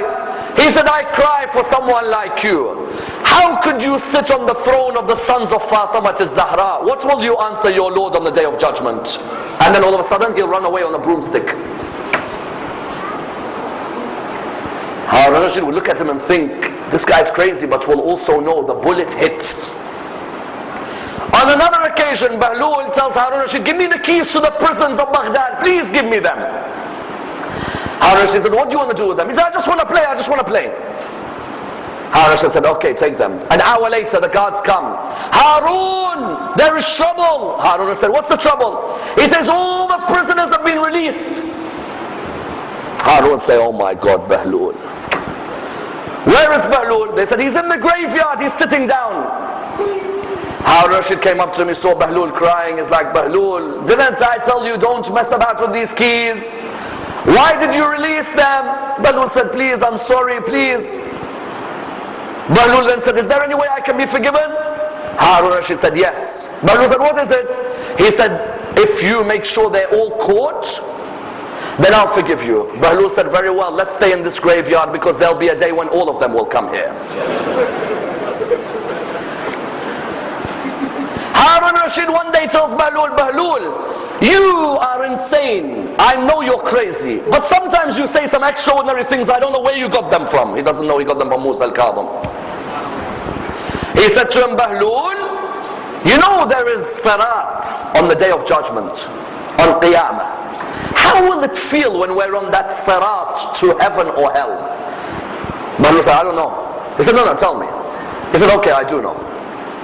He said, I cry for someone like you. How could you sit on the throne of the sons of Fatima to Zahra? What will you answer your Lord on the day of judgment? And then all of a sudden he'll run away on a broomstick. Harun Rashid will look at him and think, this guy's crazy, but will also know the bullet hit. On another occasion, Bahlul tells Harun Rashid, give me the keys to the prisons of Baghdad. Please give me them. Harun Rashid said, what do you want to do with them? He said, I just want to play, I just want to play. Harun said, okay, take them. An hour later, the guards come. Harun, there is trouble. Harun said, what's the trouble? He says, all the prisoners have been released. Harun say, oh my God, Bahlul. Where is Bahlul? They said, he's in the graveyard, he's sitting down. Harun Rashid came up to me, saw Bahlul crying. He's like, Bahlul, didn't I tell you don't mess about with these keys? Why did you release them? Bahlul said, please, I'm sorry, please. Bahlul then said, is there any way I can be forgiven? Harun Rashid said, yes. Bahlul said, what is it? He said, if you make sure they're all caught, then I'll forgive you. Bahlul said, very well, let's stay in this graveyard because there'll be a day when all of them will come here. Harun Rashid one day tells Bahlul, Bahlul, you are insane. I know you're crazy. But sometimes you say some extraordinary things. I don't know where you got them from. He doesn't know he got them from Musa al-Kadhim. He said to him, Bahlul, you know there is Sirat on the day of judgment, on Qiyamah. How will it feel when we're on that Sirat to heaven or hell? Bahlul said, I don't know. He said, no, no, tell me. He said, okay, I do know.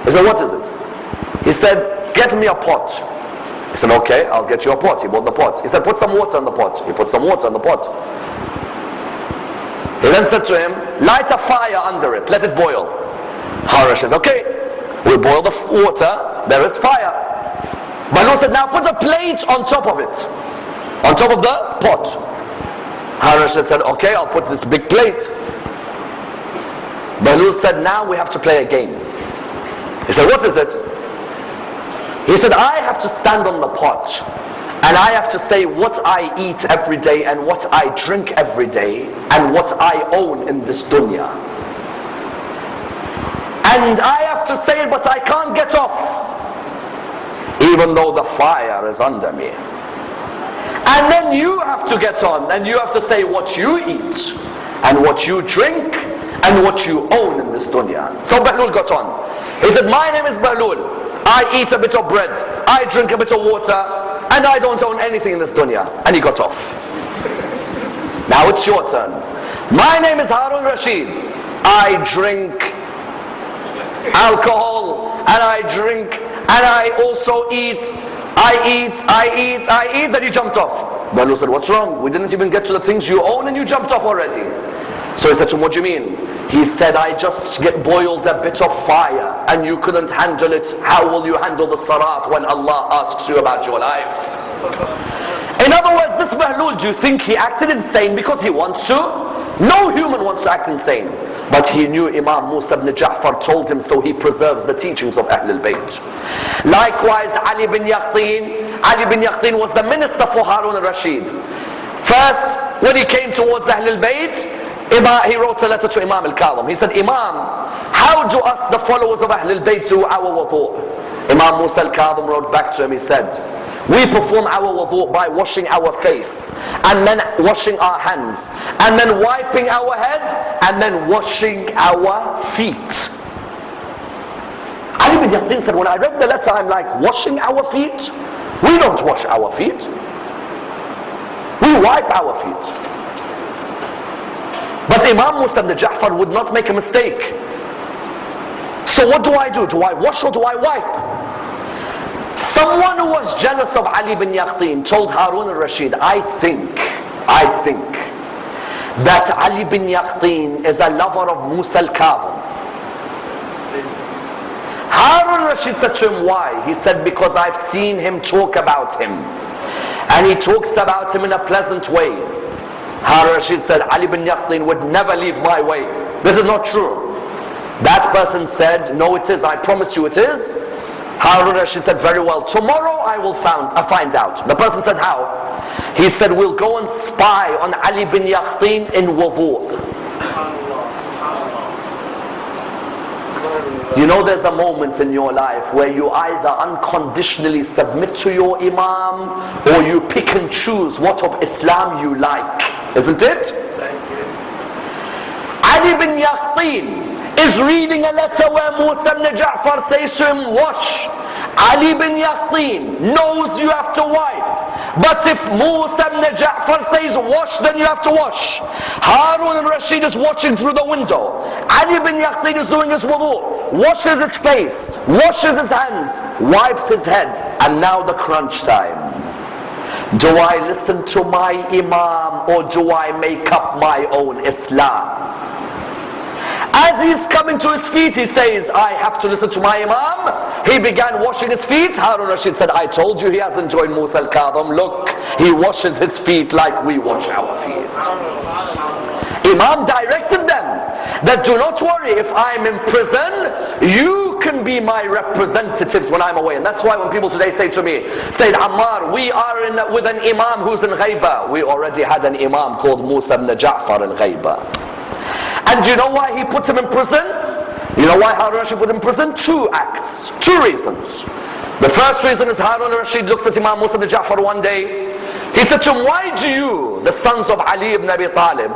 He said, what is it? He said, get me a pot. He said, okay, I'll get you a pot. He bought the pot. He said, put some water in the pot. He put some water in the pot. He then said to him, light a fire under it, let it boil. Harun says, okay, we boil the water, there is fire. Bahlul said, now put a plate on top of it, on top of the pot. Harun said, okay, I'll put this big plate. Bahlul said, now we have to play a game. He said, what is it? He said, I have to stand on the pot and I have to say what I eat every day and what I drink every day and what I own in this dunya. And I have to say it, but I can't get off. Even though the fire is under me. And then you have to get on and you have to say what you eat and what you drink and what you own in this dunya. So Bahlul got on. He said, my name is Bahlul. I eat a bit of bread. I drink a bit of water. and I don't own anything in this dunya. And he got off. Now it's your turn. My name is Harun Rashid. I drink alcohol and I drink and I also eat. I eat, I eat, I eat. Then he jumped off. Bahlul said, What's wrong? We didn't even get to the things you own and you jumped off already. So he said to him, What do you mean? He said, I just get boiled a bit of fire and you couldn't handle it. How will you handle the Sirat when Allah asks you about your life? In other words, this Bahlul, do you think he acted insane because he wants to? No human wants to act insane. But he knew Imam Musa ibn Ja'far told him so he preserves the teachings of Ahlul Bayt. Likewise, Ali bin Yaqteen. Ali bin Yaqteen was the minister for Harun al-Rashid. First, when he came towards Ahlul Bayt, he wrote a letter to Imam al-Kadhim. He said, Imam, how do us, the followers of Ahlul Bayt, do our wudu? Imam Musa al-Kadhim wrote back to him, he said, we perform our wudu by washing our face and then washing our hands and then wiping our head and then washing our feet. Ali bin Yaqteen said, when I read the letter, I'm like, washing our feet? We don't wash our feet. We wipe our feet. But Imam Musa ibn Ja'far would not make a mistake. So what do I do? Do I wash or do I wipe? Someone who was jealous of Ali bin Yaqteen told Harun al-Rashid, I think, I think that Ali bin Yaqteen is a lover of Musa al-Kadhim. Harun al-Rashid said to him, why? He said, because I've seen him talk about him. And he talks about him in a pleasant way. Harun al-Rashid said, Ali bin Yaqteen would never leave my way. This is not true. That person said, no it is, I promise you it is. Harun Rashid said, very well, tomorrow I will found, uh, find out. The person said, how? He said, we'll go and spy on Ali bin Yaqteen in wudu. You know there's a moment in your life where you either unconditionally submit to your imam or you pick and choose what of Islam you like. Isn't it? Ali bin Yaqteen is reading a letter where Musa ibn Ja'far says to him, wash. Ali bin Yaqteen knows you have to wipe. But if Musa ibn Ja'far says wash, then you have to wash. Harun al-Rashid is watching through the window. Ali bin Yaqteen is doing his wudu, washes his face, washes his hands, wipes his head. And now the crunch time. Do I listen to my imam or do I make up my own Islam? As he's coming to his feet, he says, I have to listen to my Imam. He began washing his feet. Harun Rashid said, I told you he hasn't joined Musa al-Kadhim. Look, he washes his feet like we wash our feet. Imam directed them that do not worry if I'm in prison you can be my representatives when I'm away and that's why when people today say to me Sayyid Ammar we are in, with an imam who's in Ghaiba we already had an imam called Musa ibn Ja'far in Ghaiba and you know why he put him in prison? You know why Harun Rashid put him in prison? Two acts, two reasons. The first reason is Harun Rashid looked at Imam Musa ibn Ja'far one day. He said to him, why do you, the sons of Ali ibn Abi Talib,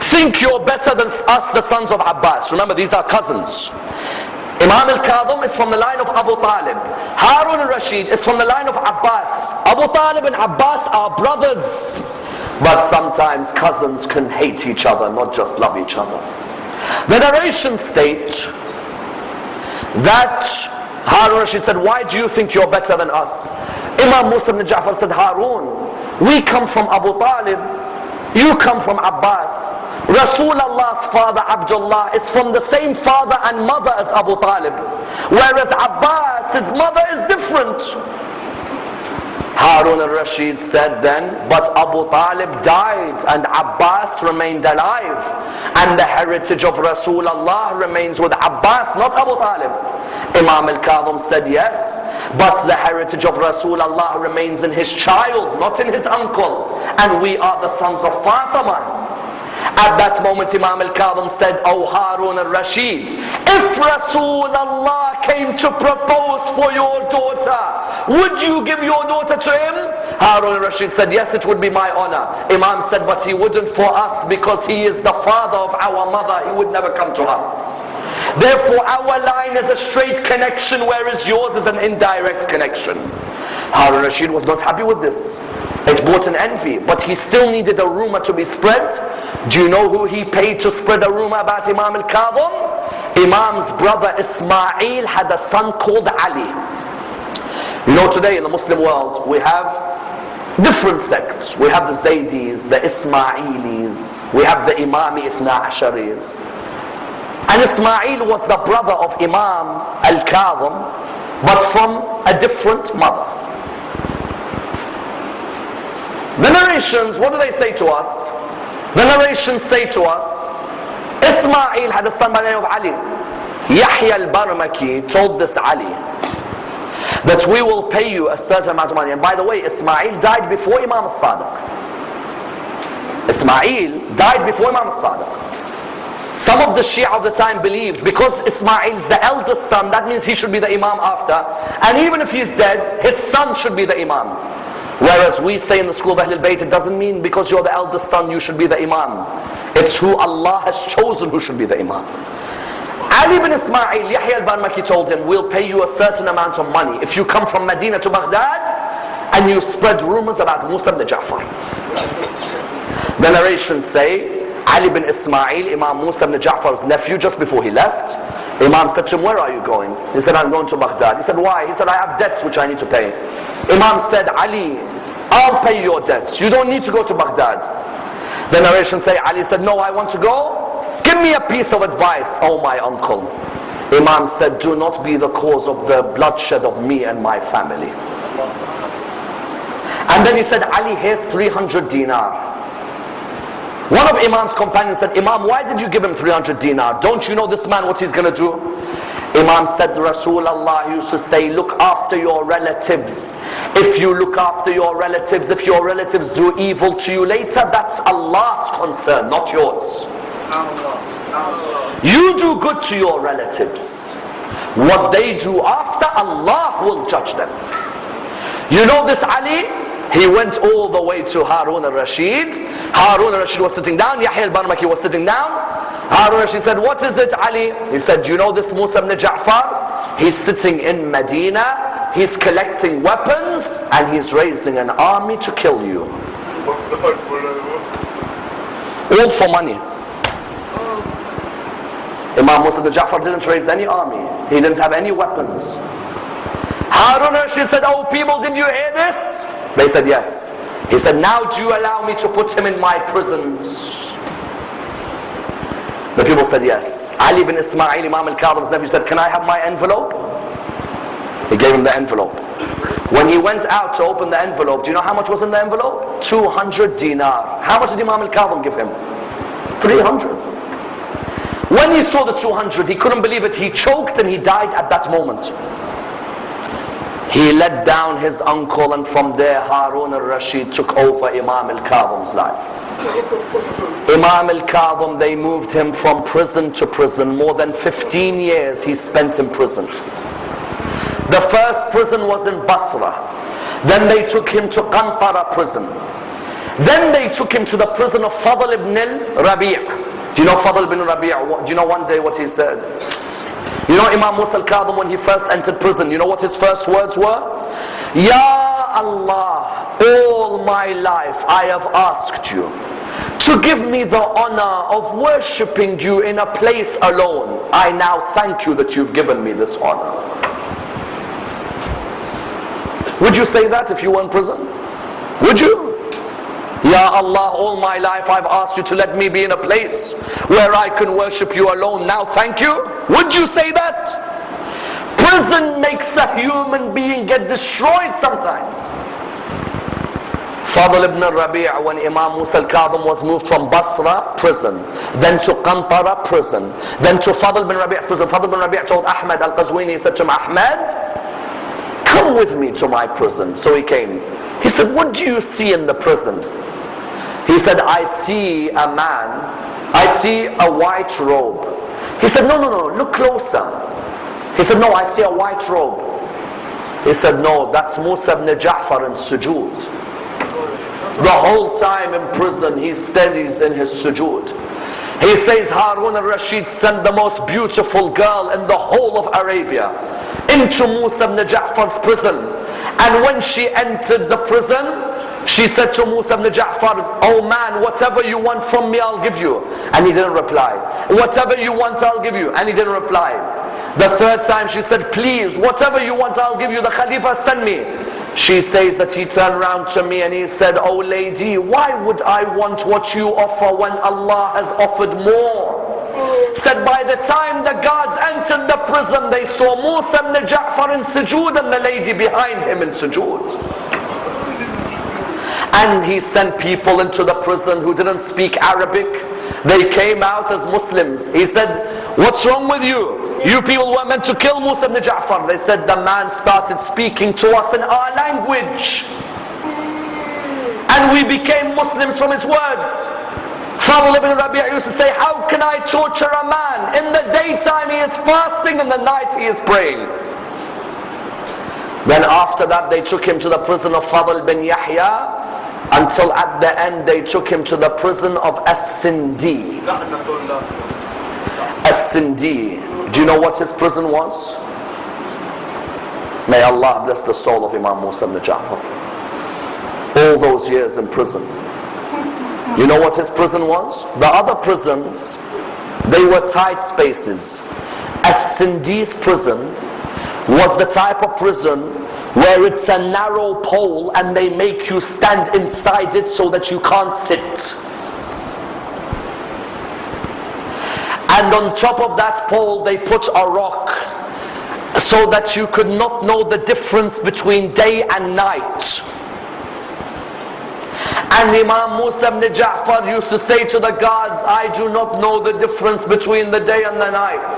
think you're better than us, the sons of Abbas? Remember, these are cousins. Imam al-Kadhim is from the line of Abu Talib. Harun al-Rashid is from the line of Abbas. Abu Talib and Abbas are brothers. But sometimes cousins can hate each other, not just love each other. The narration state that Harun Rashid said, why do you think you're better than us? Imam Musa ibn Ja'far said, Harun, we come from Abu Talib, you come from Abbas. Rasulullah's father Abdullah is from the same father and mother as Abu Talib. Whereas Abbas, his mother is different. Harun al-Rashid said then, but Abu Talib died and Abbas remained alive. And the heritage of Rasulullah remains with Abbas, not Abu Talib. Imam al-Kadhim said yes, but the heritage of Rasulullah remains in his child, not in his uncle. And we are the sons of Fatima. At that moment Imam al-Kadhim said, O Harun al-Rashid, if Rasulullah came to propose for your daughter, would you give your daughter to him? Harun al-Rashid said, yes, it would be my honor. Imam said, but he wouldn't for us because he is the father of our mother. He would never come to us. Therefore, our line is a straight connection, whereas yours is an indirect connection. Harun Rashid was not happy with this. It brought an envy, but he still needed a rumor to be spread. Do you know who he paid to spread a rumor about Imam al-Kadhim? Imam's brother Ismail had a son called Ali. You know today in the Muslim world we have different sects. We have the Zaydis, the Ismailis, we have the Imami Ithna. And Ismail was the brother of Imam al-Kadhim, but from a different mother. The narrations, what do they say to us? The narrations say to us, Ismail had a son by the name of Ali. Yahya al-Barmaki told this Ali that we will pay you a certain amount of money. And by the way, Ismail died before Imam al-Sadiq. Ismail died before Imam al-Sadiq. Some of the Shia of the time believed because Ismail is the eldest son, that means he should be the Imam after. And even if he's dead, his son should be the Imam. Whereas we say in the school of Ahlul Bayt, it doesn't mean because you're the eldest son, you should be the Imam. It's who Allah has chosen who should be the Imam. Ali bin Ismail, Yahya al-Barmaki told him, we'll pay you a certain amount of money if you come from Medina to Baghdad and you spread rumors about Musa ibn Ja'far. The narrations say, Ali bin Ismail, Imam Musa ibn Ja'far's nephew, just before he left, Imam said to him, where are you going? He said, I'm going to Baghdad. He said, why? He said, I have debts which I need to pay. Imam said, Ali, I'll pay your debts. You don't need to go to Baghdad. The narration say, Ali said, no, I want to go. Give me a piece of advice, oh my uncle. Imam said, do not be the cause of the bloodshed of me and my family. And then he said, Ali, here's 300 dinar. One of Imam's companions said, Imam, why did you give him 300 dinar? Don't you know this man what he's going to do? Imam said, Rasulullah used to say, look after your relatives. If you look after your relatives, if your relatives do evil to you later, that's Allah's concern, not yours. You do good to your relatives. What they do after, Allah will judge them. You know this Ali? He went all the way to Harun al-Rashid. Harun al-Rashid was sitting down. Yahya al-Barmaki was sitting down. Harun al-Rashid said, what is it Ali? He said, do you know this Musa ibn Ja'far? He's sitting in Medina. He's collecting weapons and he's raising an army to kill you. All for money. Imam Musa ibn Ja'far didn't raise any army. He didn't have any weapons. Harun al-Rashid said, oh people, did you hear this? They said yes. He said, now do you allow me to put him in my prisons? The people said yes. Ali bin Ismail, Imam al-Kadhim's nephew said, can I have my envelope? He gave him the envelope. When he went out to open the envelope, do you know how much was in the envelope? 200 dinar. How much did Imam al-Kadhim give him? 300. When he saw the 200, he couldn't believe it. He choked and he died at that moment. He let down his uncle and from there Harun al-Rashid took over Imam al-Kadhim's life. Imam al-Kadhim, they moved him from prison to prison. More than 15 years he spent in prison. The first prison was in Basra. Then they took him to Qantara prison. Then they took him to the prison of Fadl ibn al-Rabi' Do you know Fadl ibn Rabi' Do you know one day what he said? You know Imam Musa al-Kadhim when he first entered prison, you know what his first words were? Ya Allah, all my life I have asked you to give me the honor of worshipping you in a place alone. I now thank you that you've given me this honor. Would you say that if you were in prison? Would you? Ya Allah, all my life I've asked you to let me be in a place where I can worship you alone. Now thank you. Would you say that? Prison makes a human being get destroyed sometimes. Fadl ibn Rabi' when Imam Musa al-Kadhim was moved from Basra prison, then to Qantara prison, then to Fadl ibn Rabi''s prison. Fadl ibn Rabi' told Ahmad al-Qazwini, he said to him, Ahmad, come with me to my prison. So he came. He said, what do you see in the prison? He said, I see a man, I see a white robe. He said, no, no, no, look closer. He said, no, I see a white robe. He said, no, that's Musa ibn Ja'far in sujood. The whole time in prison, he studies in his sujood. He says Harun al-Rashid sent the most beautiful girl in the whole of Arabia into Musa ibn Ja'far's prison. And when she entered the prison, she said to Musa ibn Ja'far, Oh man, whatever you want from me, I'll give you. And he didn't reply. Whatever you want, I'll give you. And he didn't reply. The third time she said, Please, whatever you want, I'll give you. The Khalifa send me. She says that he turned around to me and he said, Oh lady, why would I want what you offer when Allah has offered more? Said by the time the guards entered the prison, they saw Musa ibn Ja'far in sujood and the lady behind him in sujood. And he sent people into the prison who didn't speak Arabic. They came out as Muslims. He said, what's wrong with you? You people were meant to kill Musa ibn Ja'far. They said the man started speaking to us in our language. And we became Muslims from his words. Fadl ibn Rabi' used to say, how can I torture a man? In the daytime he is fasting, in the night he is praying. Then after that they took him to the prison of Fadl bin Yahya until at the end they took him to the prison of As-Sindi. Do you know what his prison was? May Allah bless the soul of Imam Musa ibn Ja'far. All those years in prison. You know what his prison was? The other prisons, they were tight spaces. As-Sindi's prison was the type of prison where it's a narrow pole and they make you stand inside it so that you can't sit. And on top of that pole they put a rock so that you could not know the difference between day and night. And Imam Musa ibn Ja'far used to say to the guards, I do not know the difference between the day and the night.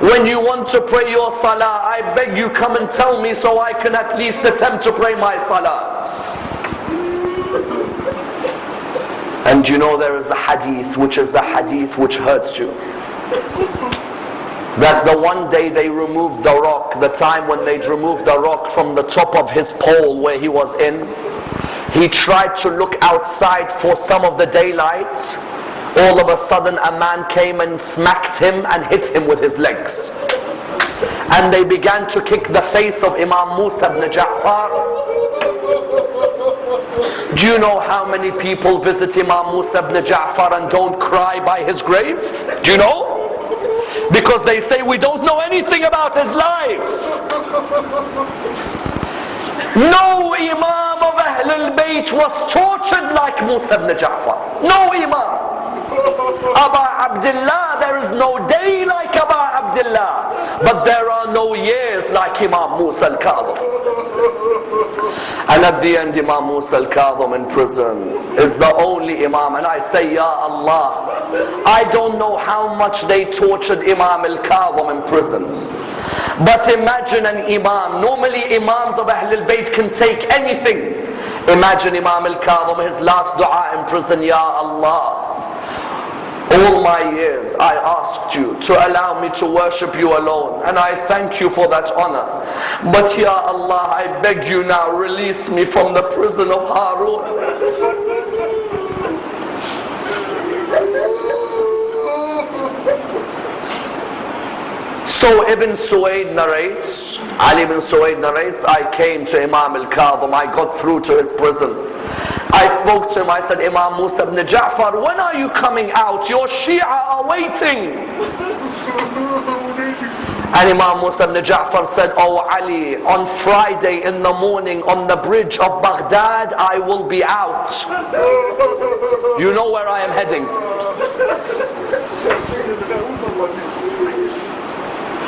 When you want to pray your salah, I beg you come and tell me so I can at least attempt to pray my salah. And you know there is a hadith which is a hadith which hurts you. That the one day they removed the rock, the time when they'd removed the rock from the top of his pole where he was in, he tried to look outside for some of the daylight. All of a sudden a man came and smacked him and hit him with his legs. And they began to kick the face of Imam Musa ibn Ja'far. Do you know how many people visit Imam Musa ibn Ja'far and don't cry by his grave? Do you know? Because they say we don't know anything about his life. No Imam of Ahlul Bayt was tortured like Musa ibn Ja'far. No Imam. Aba Abdullah, there is no day like Aba Abdullah. But there are no years like Imam Musa al-Kadhim. And at the end Imam Musa al-Kadhim in prison is the only Imam. And I say, Ya Allah, I don't know how much they tortured Imam al-Kadhim in prison. But imagine an imam. Normally imams of Ahlul Bayt can take anything. Imagine Imam al-Kadhim, his last dua in prison, Ya Allah. All my years I asked you to allow me to worship you alone and I thank you for that honor. But Ya Allah, I beg you now, release me from the prison of Harun. So Ibn Suwaid narrates, Ali ibn Suwaid narrates, I came to Imam al-Kadhim, I got through to his prison. I spoke to him, I said, Imam Musa ibn Ja'far, when are you coming out? Your Shia are waiting. And Imam Musa ibn Ja'far said, Oh Ali, on Friday in the morning on the bridge of Baghdad, I will be out. You know where I am heading.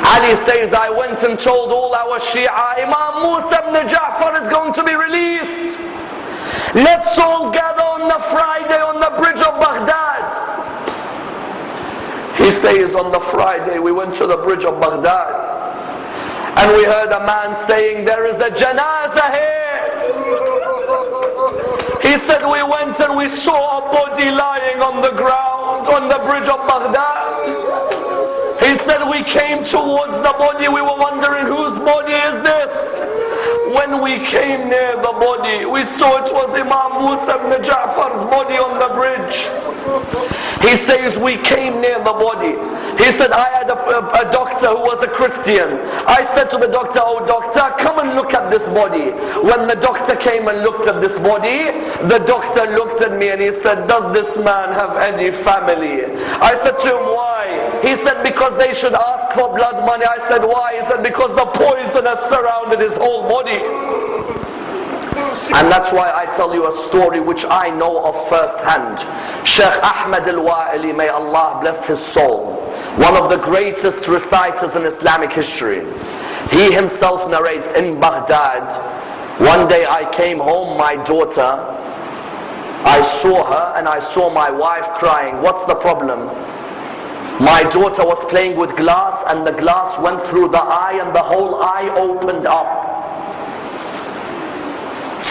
Ali says, I went and told all our Shia, Imam Musa ibn Ja'far is going to be released. Let's all gather on the Friday on the bridge of Baghdad. He says on the Friday we went to the bridge of Baghdad and we heard a man saying there is a janazah here. He said we went and we saw a body lying on the ground on the bridge of Baghdad. Said we came towards the body, we were wondering whose body is this? When we came near the body, we saw it was Imam Musa ibn Ja'far's body on the bridge. He says, We came near the body. He said, I had a, a, a, doctor who was a Christian. I said to the doctor, Oh, doctor, come and look at this body. When the doctor came and looked at this body, the doctor looked at me and he said, Does this man have any family? I said to him, Why? He said, Because they should ask for blood money. I said, Why? He said, Because the poison had surrounded his whole body. And that's why I tell you a story which I know of firsthand. Sheikh Ahmed al-Wa'ili, may Allah bless his soul, one of the greatest reciters in Islamic history. He himself narrates in Baghdad, one day I came home, my daughter, I saw her and I saw my wife crying. What's the problem? My daughter was playing with glass and the glass went through the eye and the whole eye opened up.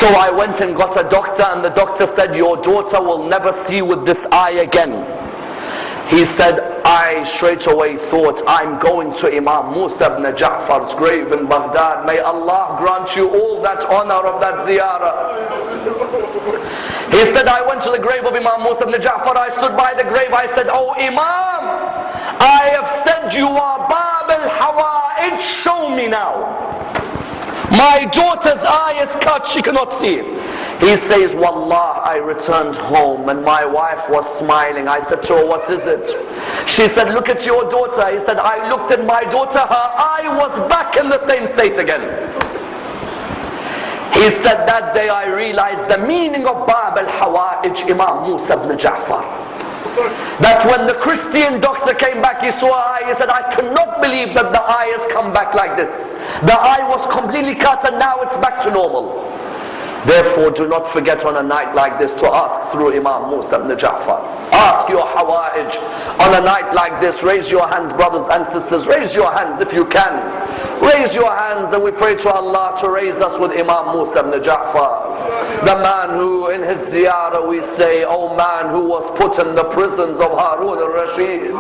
So I went and got a doctor and the doctor said, your daughter will never see with this eye again. He said, I straight away thought, I'm going to Imam Musa ibn Ja'far's grave in Baghdad. May Allah grant you all that honor of that ziyarah. He said, I went to the grave of Imam Musa ibn Ja'far. I stood by the grave. I said, Oh Imam, I have said you are Bab al-Hawa'ij. Show me now. My daughter's eye is cut, she cannot see. He says, Wallah, I returned home and my wife was smiling. I said to her, What is it? She said, Look at your daughter. He said, I looked at my daughter, her eye was back in the same state again. He said, That day I realized the meaning of Bab al Hawa'ij, Imam Musa ibn Ja'far. That when the Christian doctor came back, he saw eye, he said, I cannot believe that the eye has come back like this. The eye was completely cut and now it's back to normal. Therefore, do not forget on a night like this to ask through Imam Musa ibn Ja'far. Ask your hawa'ij. On a night like this, raise your hands, brothers and sisters. Raise your hands if you can. Raise your hands and we pray to Allah to raise us with Imam Musa ibn Ja'far. The man who in his ziyarah we say, oh man who was put in the prisons of Harun al-Rashid.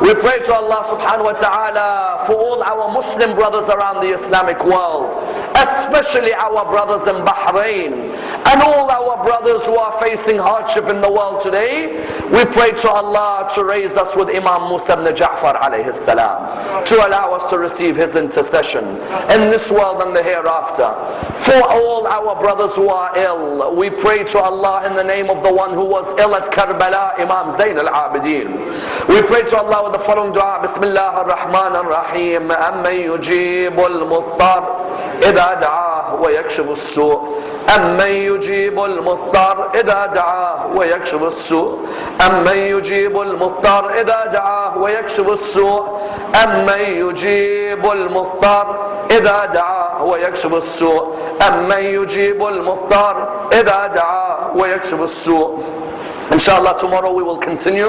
We pray to Allah subhanahu wa ta'ala for all our Muslim brothers around the Islamic world. Especially our brothers in Bahrain Bahrain and all our brothers who are facing hardship in the world today, we pray to Allah to raise us with Imam Musa ibn Ja'far alayhi salam, to allow us to receive his intercession in this world and the hereafter. For all our brothers who are ill, we pray to Allah in the name of the one who was ill at Karbala, Imam Zain al-Abidin. We pray to Allah with the following dua, Bismillah ar-Rahman ar-Rahim, أَمَّن يُجِيبُ الْمُضْطَرِ إِذَا دَعَاهُ وَيَكْشِفُ السُّوءِ. أمن يجيب المضطر إذا دعاه ويكشف السوء. أمن يجيب المضطر إذا دعاه ويكشف السوء. أمن يجيب المضطر إذا دعاه ويكشف السوء. أمن يجيب المضطر إذا دعاه ويكشف السوء. Inshallah, tomorrow we will continue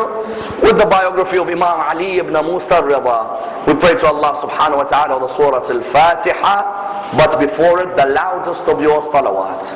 with the biography of Imam Ali ibn Musa Rida. We pray to Allah subhanahu wa ta'ala the Surah Al-Fatiha, but before it, the loudest of your salawat.